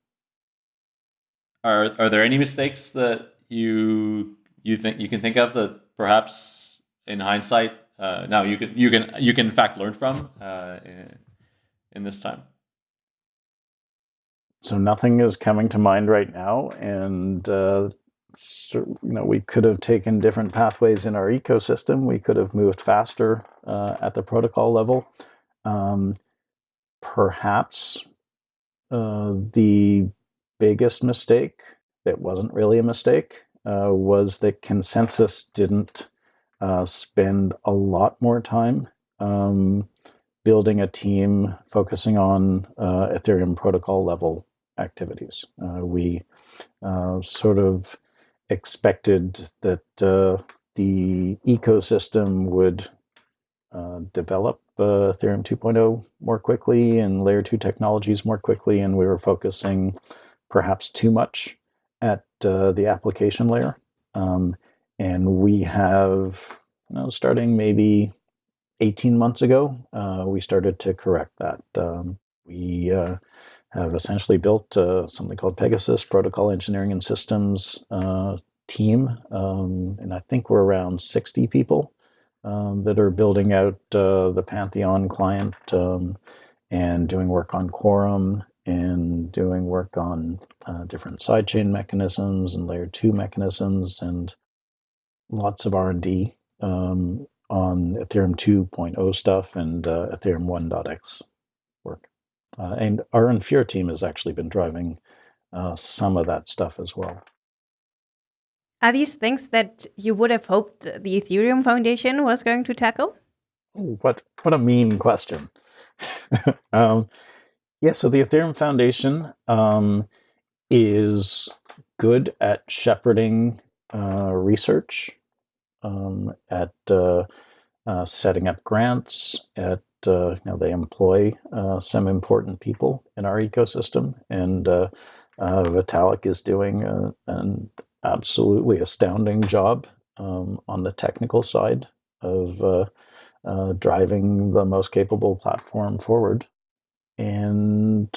Are are there any mistakes that you you think you can think of that perhaps in hindsight uh, now you can you can you can in fact learn from uh, in, this time? So nothing is coming to mind right now, and uh, you know we could have taken different pathways in our ecosystem. We could have moved faster uh, at the protocol level. Um, perhaps uh, the biggest mistake that wasn't really a mistake uh, was that ConsenSys didn't uh, spend a lot more time um, building a team focusing on uh, Ethereum protocol level activities. Uh, we uh, sort of expected that uh, the ecosystem would develop Ethereum 2.0 more quickly and layer 2 technologies more quickly, and we were focusing perhaps too much at uh, the application layer. Um, and we have, you know, starting maybe 18 months ago, uh, we started to correct that. Um, we uh, have essentially built uh, something called PegaSys Protocol Engineering and Systems uh, team. Um, and I think we're around 60 people um, that are building out uh, the Pantheon client um, and doing work on Quorum and doing work on uh, different sidechain mechanisms and layer two mechanisms and lots of R&D um, on Ethereum 2.0 stuff and uh, Ethereum 1.x work. Uh, and our Infura team has actually been driving uh, some of that stuff as well. Are these things that you would have hoped the Ethereum Foundation was going to tackle? what what a mean question. [laughs] um, yeah, so the Ethereum Foundation um, is good at shepherding uh, research, um, at uh, uh, setting up grants, at uh, you know they employ uh, some important people in our ecosystem, and uh, Vitalik is doing a, an absolutely astounding job um, on the technical side of driving the most capable platform forward. And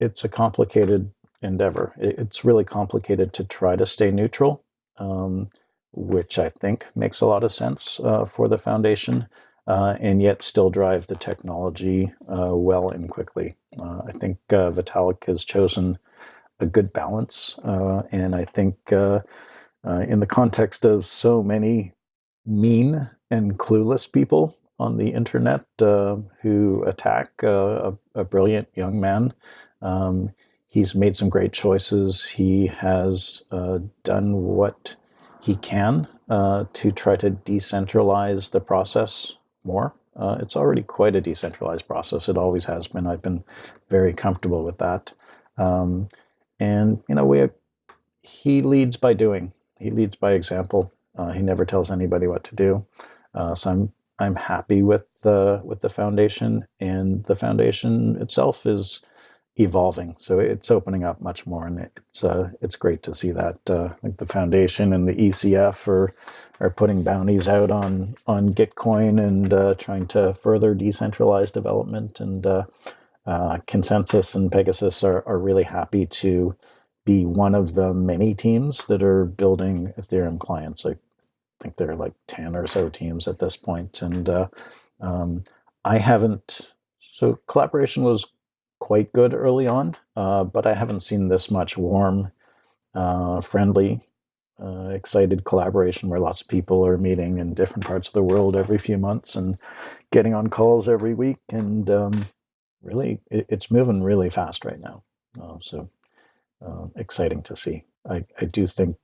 it's a complicated endeavor. It's really complicated to try to stay neutral, um, which I think makes a lot of sense uh, for the foundation, uh, and yet still drive the technology uh, well and quickly. Uh, I think uh, Vitalik has chosen a good balance, uh, and I think in the context of so many mean and clueless people on the internet who attack a, a, brilliant young man. Um, he's made some great choices. He has uh, done what he can uh, to try to decentralize the process more. Uh, it's already quite a decentralized process. It always has been. I've been very comfortable with that. Um, and you know, we he leads by doing. He leads by example. Uh, he never tells anybody what to do. Uh, so I'm I'm happy with the with the foundation, and the foundation itself is evolving. So it's opening up much more, and it's uh, it's great to see that. Uh, like the foundation and the ECF are are putting bounties out on on Gitcoin and uh, trying to further decentralize development. And uh, uh, ConsenSys and PegaSys are are really happy to be one of the many teams that are building Ethereum clients. I think there are like ten or so teams at this point, and uh, um, I haven't. So collaboration was quite good early on, uh, but I haven't seen this much warm, uh, friendly, uh, excited collaboration where lots of people are meeting in different parts of the world every few months and getting on calls every week. And um, really, it, it's moving really fast right now. Uh, so uh, exciting to see. I, I do think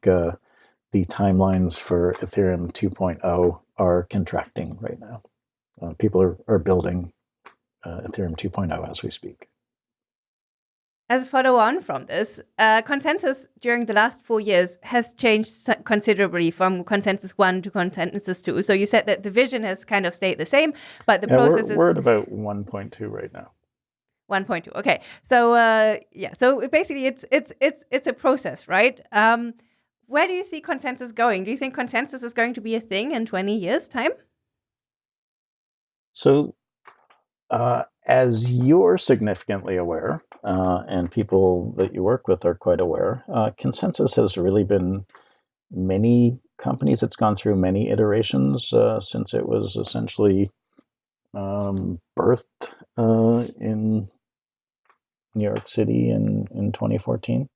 the timelines for Ethereum 2.0 are contracting right now. people are, are building Ethereum 2.0 as we speak. As a follow on from this, uh, ConsenSys during the last four years has changed considerably from ConsenSys 1 to ConsenSys 2. So you said that the vision has kind of stayed the same, but the yeah, process we're, we're at about 1.2 right now. 1.2. Okay. So uh, yeah. So basically, it's it's it's it's a process, right? Um, where do you see ConsenSys going? Do you think ConsenSys is going to be a thing in 20 years' time? So, uh, as you're significantly aware, uh, and people that you work with are quite aware, uh, ConsenSys has really been many companies. It's gone through many iterations uh, since it was essentially um, birthed uh, in New York City in, in 2014.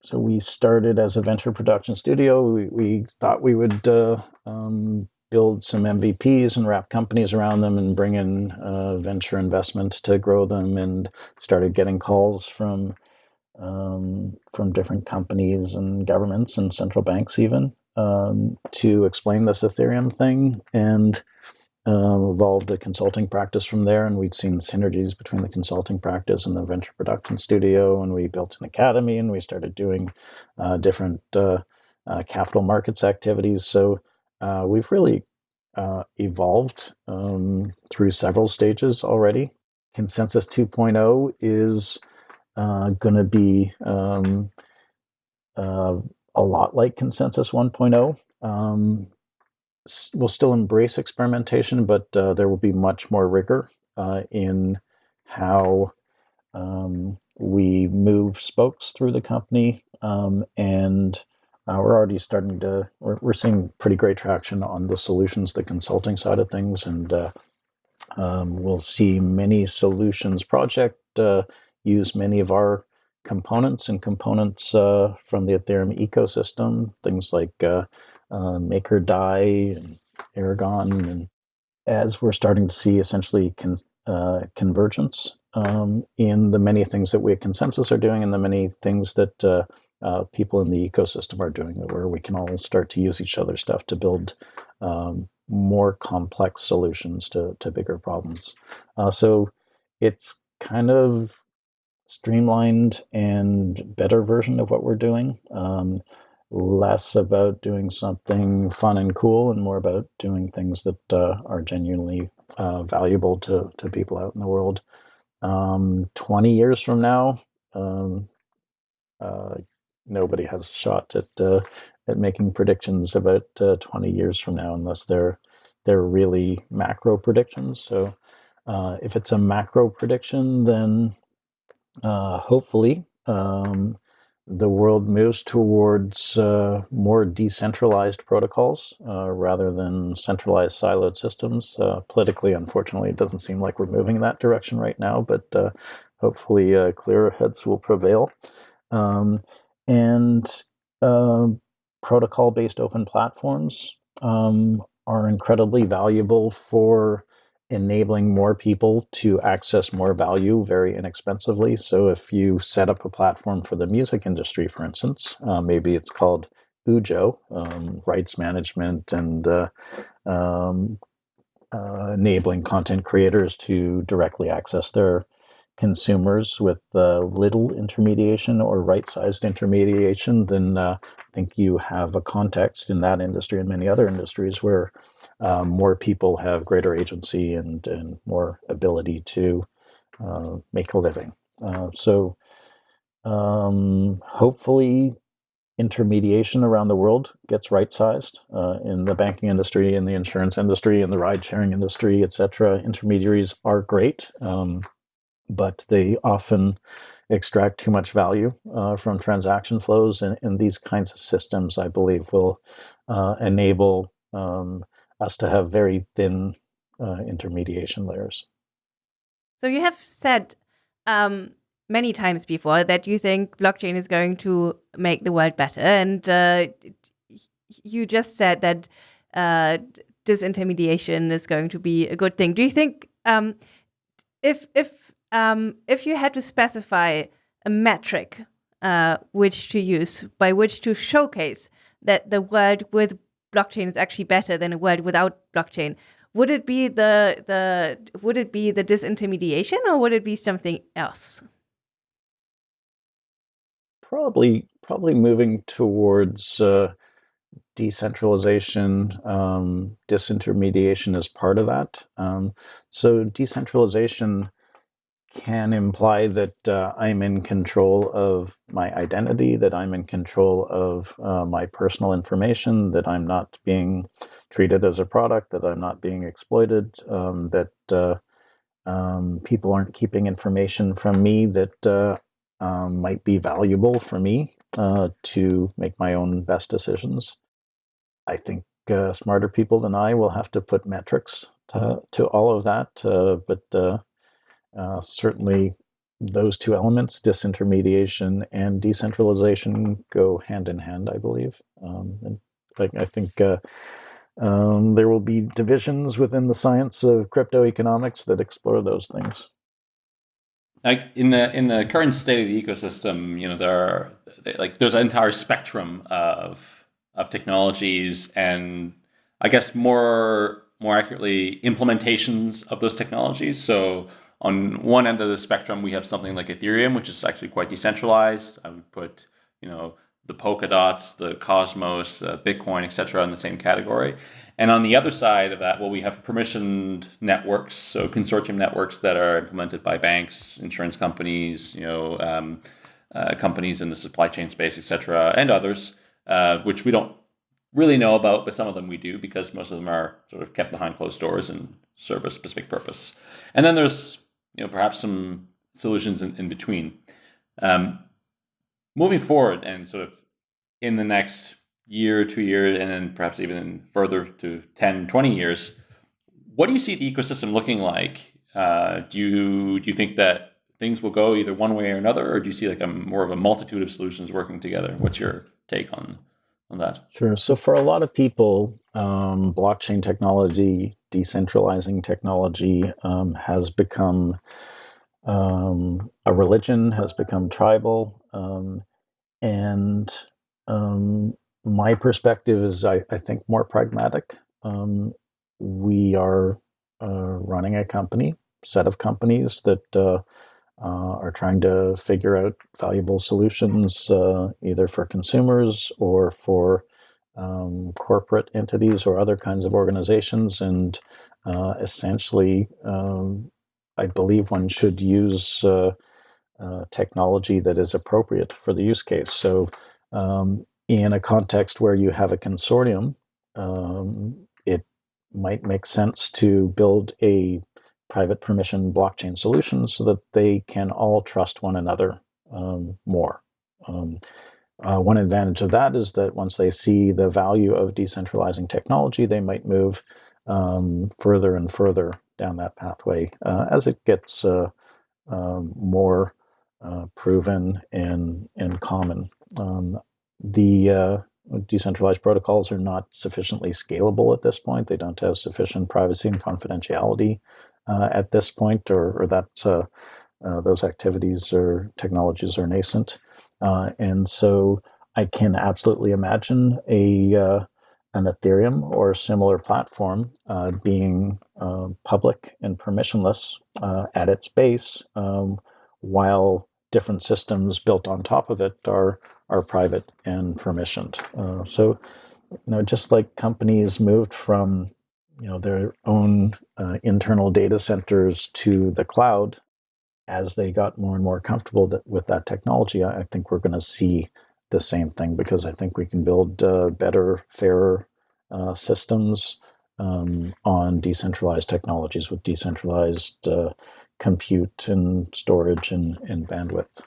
So we started as a venture production studio. We, we thought we would uh, um, build some MVPs and wrap companies around them and bring in uh, venture investment to grow them and started getting calls from um, from different companies and governments and central banks even um, to explain this Ethereum thing and uh, evolved a consulting practice from there and we'd seen synergies between the consulting practice and the venture production studio and we built an academy and we started doing uh, different uh, uh capital markets activities so uh, we've really uh, evolved um, through several stages already. ConsenSys 2.0 is uh, going to be um, a lot like ConsenSys 1.0. We'll still embrace experimentation, but uh, there will be much more rigor uh, in how um, we move spokes through the company um, and uh, we're already starting to, we're, we're seeing pretty great traction on the solutions, the consulting side of things. And uh, um, we'll see many solutions project uh, use many of our components and components from the Ethereum ecosystem, things like uh, uh, MakerDAI and Aragon. And as we're starting to see essentially con convergence um, in the many things that we at ConsenSys are doing and the many things that uh, people in the ecosystem are doing where we can all start to use each other's stuff to build um, more complex solutions to, to bigger problems. Uh, so it's kind of streamlined and better version of what we're doing. Um, less about doing something fun and cool and more about doing things that uh, are genuinely uh, valuable to, to people out in the world. Um, 20 years from now, um, uh, nobody has a shot at uh, at making predictions about uh, 20 years from now unless they're they're really macro predictions. So uh, if it's a macro prediction, then hopefully um, the world moves towards uh, more decentralized protocols uh, rather than centralized siloed systems. Uh, politically, unfortunately, it doesn't seem like we're moving in that direction right now, but uh, hopefully uh, clearer heads will prevail. Um, and um, protocol-based open platforms um, are incredibly valuable for enabling more people to access more value very inexpensively. So if you set up a platform for the music industry, for instance, uh, maybe it's called Ujo, um, rights management and uh, um, uh, enabling content creators to directly access their consumers with uh, little intermediation or right-sized intermediation, then uh, I think you have a context in that industry and many other industries where um, more people have greater agency and, and more ability to uh, make a living. Uh, so um, hopefully intermediation around the world gets right-sized uh, in the banking industry, in the insurance industry, in the ride-sharing industry, etc. Intermediaries are great. Um, but they often extract too much value uh, from transaction flows. And, and, these kinds of systems, I believe, will uh, enable um, us to have very thin uh, intermediation layers. So you have said um, many times before that you think blockchain is going to make the world better. And uh, you just said that uh, disintermediation is going to be a good thing. Do you think um, if if um, if you had to specify a metric uh, which to use, by which to showcase that the world with blockchain is actually better than a world without blockchain, would it be the the would it be the disintermediation or would it be something else? Probably, probably moving towards uh, decentralization. Um, disintermediation is part of that. Um, so decentralization can imply that uh, I'm in control of my identity, that I'm in control of uh, my personal information, that I'm not being treated as a product, that I'm not being exploited, um, that uh, um, people aren't keeping information from me that uh, um, might be valuable for me uh, to make my own best decisions. I think uh, smarter people than I will have to put metrics to, to all of that, but uh, certainly, those two elements, disintermediation and decentralization, go hand in hand, I believe. Um, and I, I think uh, um, there will be divisions within the science of crypto economics that explore those things. Like in the in the current state of the ecosystem, you know, there are like there's an entire spectrum of of technologies, and I guess more more accurately, implementations of those technologies. So on one end of the spectrum, we have something like Ethereum, which is actually quite decentralized. I would put, you know, the Polkadots, the Cosmos, uh, Bitcoin, etc., in the same category. And on the other side of that, well, we have permissioned networks, so consortium networks that are implemented by banks, insurance companies, you know, um, uh, companies in the supply chain space, etc., and others, uh, which we don't really know about, but some of them we do because most of them are sort of kept behind closed doors and serve a specific purpose. And then there's you know, perhaps some solutions in, in between. Um, moving forward and sort of in the next year, two years, and then perhaps even further to 10, 20 years, what do you see the ecosystem looking like? Uh, do you do you think that things will go either one way or another, or do you see like a more of a multitude of solutions working together? What's your take on on that? Sure. So for a lot of people, um, blockchain technology, decentralizing technology um, has become um, a religion, has become tribal. Um, and um, my perspective is, I, I, think, more pragmatic. Um, we are uh, running a company, set of companies that uh, uh, are trying to figure out valuable solutions uh, either for consumers or for um, corporate entities or other kinds of organizations. And uh, essentially, um, I believe one should use uh, uh, technology that is appropriate for the use case. So um, in a context where you have a consortium, um, it might make sense to build a private permission blockchain solutions so that they can all trust one another um, more. Um, uh, one advantage of that is that once they see the value of decentralizing technology, they might move um, further and further down that pathway uh, as it gets uh, um, more uh, proven and and common. Um, the uh, decentralized protocols are not sufficiently scalable at this point. They don't have sufficient privacy and confidentiality uh, at this point, or, or that uh, uh, those activities or technologies are nascent. Uh, and so I can absolutely imagine a uh, an Ethereum or similar platform uh, being public and permissionless at its base, um, while different systems built on top of it are are private and permissioned. Uh, so, you know, just like companies moved from you know their own uh, internal data centers to the cloud. As they got more and more comfortable that, with that technology i, I think we're going to see the same thing because i think we can build uh, better fairer uh, systems um, on decentralized technologies with decentralized uh, compute and storage and, and bandwidth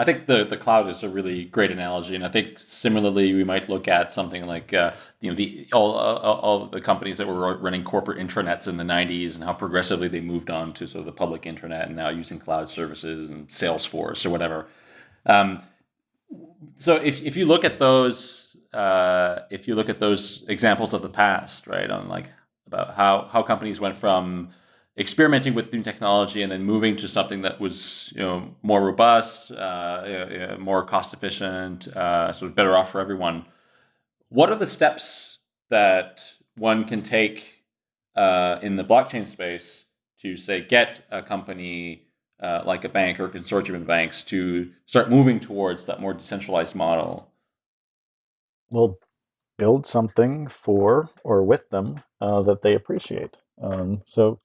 I think the, the cloud is a really great analogy, and I think similarly we might look at something like uh, you know the all, all, all the companies that were running corporate intranets in the '90s and how progressively they moved on to sort of the public internet and now using cloud services and Salesforce or whatever. Um, so if if you look at those uh, if you look at those examples of the past, right, on like about how how companies went from experimenting with new technology and then moving to something that was you know more robust, uh, more cost efficient, uh, sort of better off for everyone. What are the steps that one can take uh, in the blockchain space to say get a company uh, like a bank or a consortium of banks to start moving towards that more decentralized model? Well, build something for or with them uh, that they appreciate. Um, so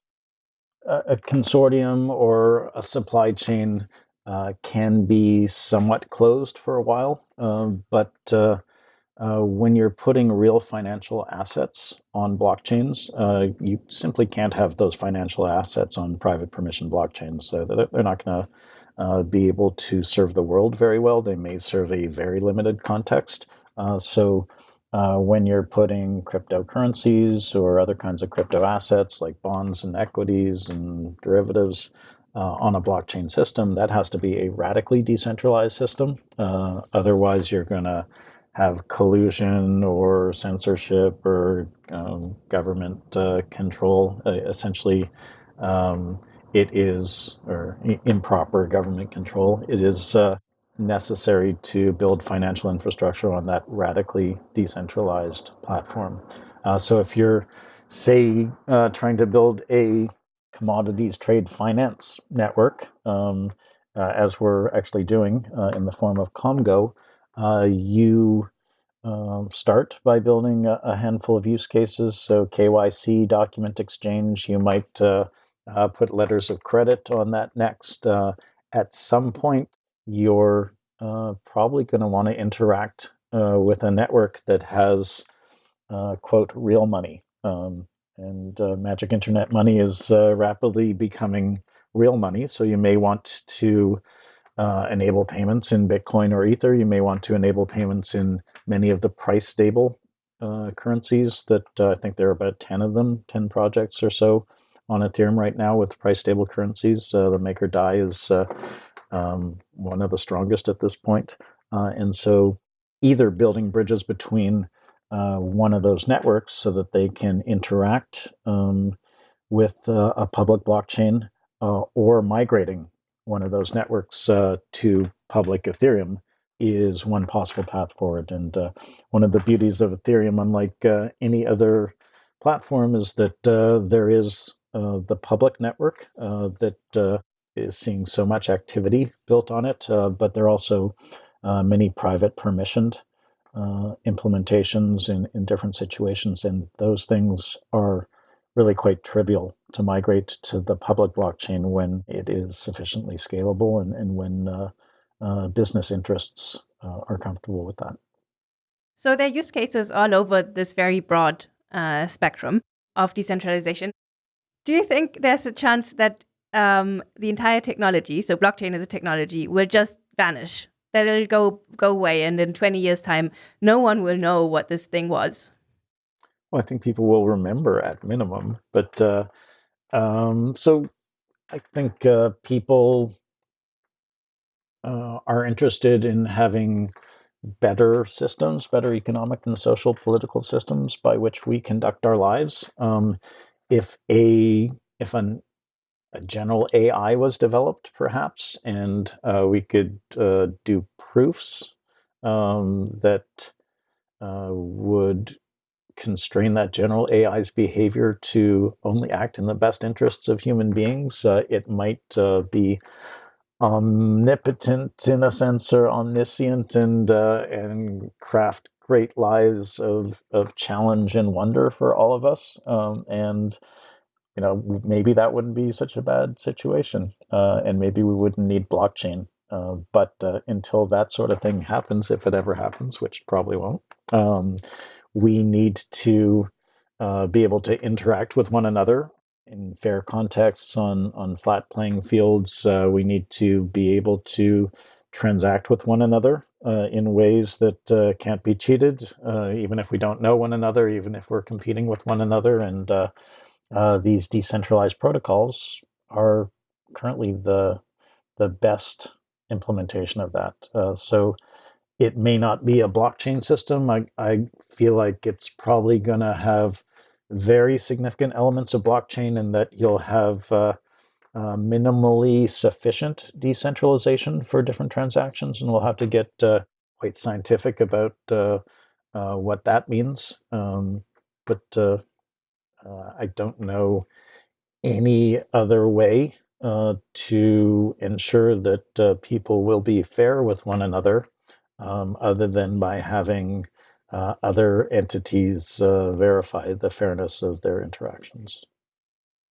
a consortium or a supply chain uh, can be somewhat closed for a while, um, but uh, uh, when you're putting real financial assets on blockchains, uh, you simply can't have those financial assets on private permission blockchains. So they're not going to uh, be able to serve the world very well. They may serve a very limited context. Uh, so uh, when you're putting cryptocurrencies or other kinds of crypto assets like bonds and equities and derivatives uh, on a blockchain system, that has to be a radically decentralized system. Uh, otherwise, you're going to have collusion or censorship or um, government uh, control. Uh, essentially, um, it is, or improper government control. It is uh, necessary to build financial infrastructure on that radically decentralized platform. Uh, so if you're, say, uh, trying to build a commodities trade finance network, um, uh, as we're actually doing uh, in the form of Komgo, uh, you um, start by building a, a, handful of use cases. So KYC, document exchange, you might uh, put letters of credit on that next. at some point, you're uh, probably going to want to interact uh, with a network that has, uh, quote, real money. Um, and uh, Magic Internet money is uh, rapidly becoming real money. So you may want to enable payments in Bitcoin or Ether. You may want to enable payments in many of the price stable currencies that I think there are about 10 of them, 10 projects or so on Ethereum right now with price stable currencies. the Maker DAI is um, one of the strongest at this point. Uh, and so either building bridges between uh, one of those networks so that they can interact um, with uh, a public blockchain uh, or migrating one of those networks uh, to public Ethereum is one possible path forward. And uh, one of the beauties of Ethereum, unlike any other platform, is that there is the public network that is seeing so much activity built on it, uh, but there are also uh, many private permissioned uh, implementations in, in different situations, and those things are really quite trivial to migrate to the public blockchain when it is sufficiently scalable and, and when uh, uh, business interests uh, are comfortable with that. So there are use cases all over this very broad spectrum of decentralization. Do you think there's a chance that um, the entire technology, so blockchain as a technology, will just vanish. That it'll go go away, and in 20 years' time, no one will know what this thing was. Well, I think people will remember at minimum, but uh, um, so I think uh, people uh, are interested in having better systems, better economic and social political systems by which we conduct our lives. Um, if a if an a general AI was developed, perhaps, and uh, we could uh, do proofs um, that uh, would constrain that general AI's behavior to only act in the best interests of human beings. Uh, it might uh, be omnipotent in a sense or omniscient and uh, and craft great lives of of challenge and wonder for all of us um, and you know maybe that wouldn't be such a bad situation uh, and maybe we wouldn't need blockchain uh, but uh, until that sort of thing happens if it ever happens which probably won't um, we need to uh, be able to interact with one another in fair contexts on on flat playing fields. Uh, we need to be able to transact with one another uh, in ways that uh, can't be cheated, uh, even if we don't know one another, even if we're competing with one another. And uh, uh, these decentralized protocols are currently the the best implementation of that. so it may not be a blockchain system. I, I feel like it's probably going to have very significant elements of blockchain and that you'll have uh, uh, minimally sufficient decentralization for different transactions. And we'll have to get uh, quite scientific about uh, uh, what that means. Um, but uh, I don't know any other way to ensure that people will be fair with one another um, other than by having uh, other entities uh, verify the fairness of their interactions.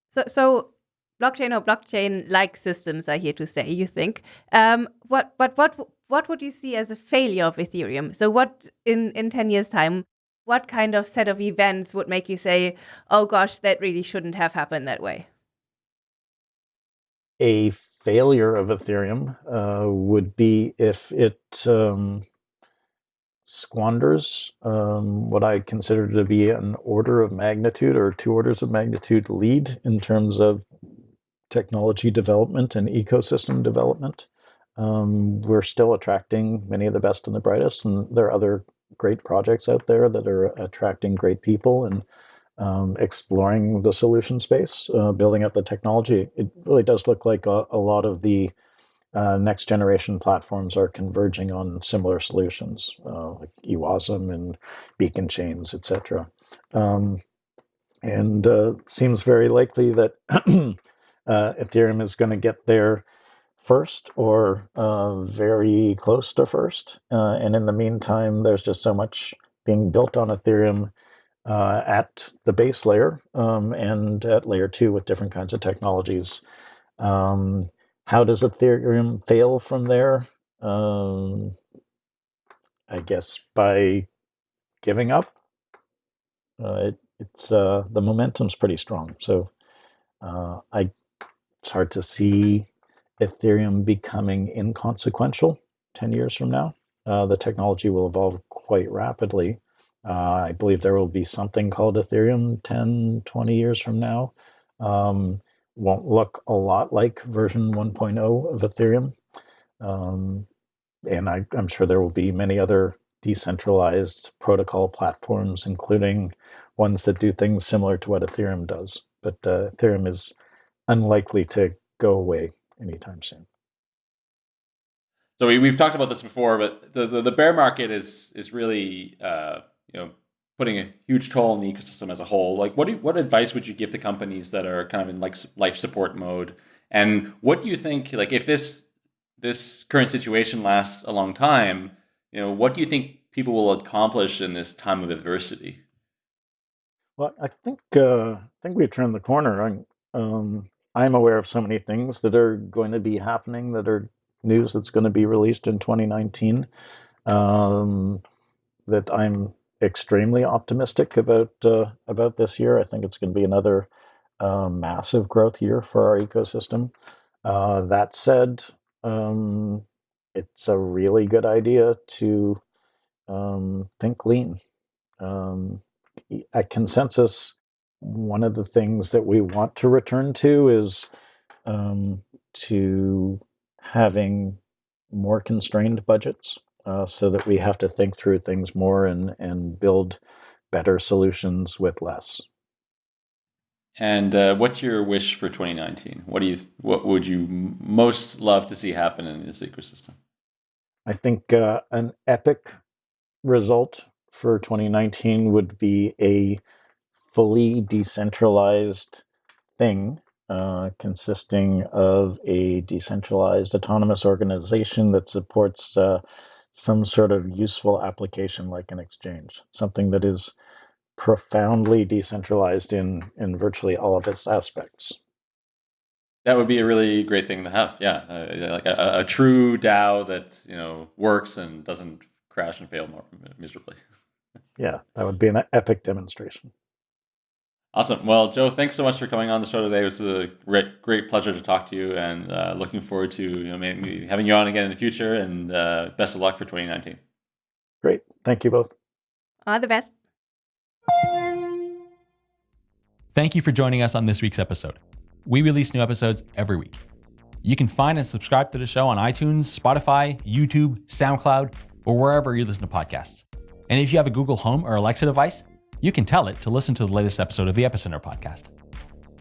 So, so blockchain or blockchain-like systems are here to stay. You think? Um, what, but what, what would you see as a failure of Ethereum? So, what in in ten years' time? What kind of set of events would make you say, "Oh gosh, that really shouldn't have happened that way"? A failure of Ethereum uh, would be if it um, squanders um, what I consider to be an order of magnitude or two orders of magnitude lead in terms of technology development and ecosystem development. Um, we're still attracting many of the best and the brightest, and there are other great projects out there that are attracting great people and um, exploring the solution space, uh, building up the technology. It really does look like a, a lot of the uh, next generation platforms are converging on similar solutions uh, like EWASM and beacon chains, etc. Um, and uh, seems very likely that [clears throat] uh, Ethereum is going to get there first or uh, very close to first. Uh, and in the meantime, there's just so much being built on Ethereum at the base layer um, and at layer two with different kinds of technologies. Um, how does Ethereum fail from there? Um, I guess by giving up. Uh, it, it's uh, the momentum's pretty strong, so uh, I it's hard to see Ethereum becoming inconsequential ten years from now. Uh, the technology will evolve quite rapidly. Uh, I believe there will be something called Ethereum 10, 20 years from now. Um, won't look a lot like version 1.0 of Ethereum. Um, and I, am sure there will be many other decentralized protocol platforms, including ones that do things similar to what Ethereum does. But uh, Ethereum is unlikely to go away anytime soon. So we, we've talked about this before, but the, the, the bear market is is really uh, you know putting a huge toll on the ecosystem as a whole. Like, what do you, what advice would you give to companies that are kind of in like life support mode? And what do you think? Like, if this this current situation lasts a long time, you know, what do you think people will accomplish in this time of adversity? Well, I think uh, I think we've turned the corner. I'm, um, I'm aware of so many things that are going to be happening that are news that's going to be released in 2019 um, that I'm extremely optimistic about uh, about this year. I think it's going to be another uh, massive growth year for our ecosystem. Uh, that said, um, it's a really good idea to um, think lean. Um, at ConsenSys, one of the things that we want to return to is um, to having more constrained budgets uh, so that we have to think through things more and, and build better solutions with less. And uh, what's your wish for 2019? What do you what would you most love to see happen in this ecosystem? I think uh, an epic result for 2019 would be a fully decentralized thing uh, consisting of a decentralized autonomous organization that supports uh, some sort of useful application like an exchange, something that is profoundly decentralized in in virtually all of its aspects. That would be a really great thing to have. Yeah, uh, like a, a, true DAO that you know works and doesn't crash and fail more miserably. yeah, that would be an epic demonstration. Awesome. Well, Joe, thanks so much for coming on the show today. It was a great, great pleasure to talk to you, and uh, looking forward to you know maybe having you on again in the future. And uh, best of luck for 2019. Great. Thank you both. All the best. Thank you for joining us on this week's episode. We release new episodes every week. You can find and subscribe to the show on iTunes, Spotify, YouTube, SoundCloud, or wherever you listen to podcasts. And if you have a Google Home or Alexa device, you can tell it to listen to the latest episode of the Epicenter podcast.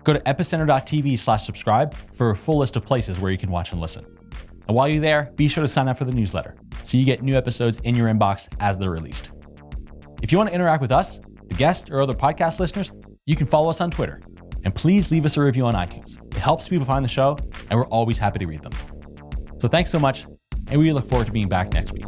Go to epicenter.tv slash subscribe for a full list of places where you can watch and listen. And while you're there, be sure to sign up for the newsletter so you get new episodes in your inbox as they're released. If you want to interact with us, the guests, or other podcast listeners, you can follow us on Twitter. And please leave us a review on iTunes. It helps people find the show, and we're always happy to read them. So thanks so much, and we look forward to being back next week.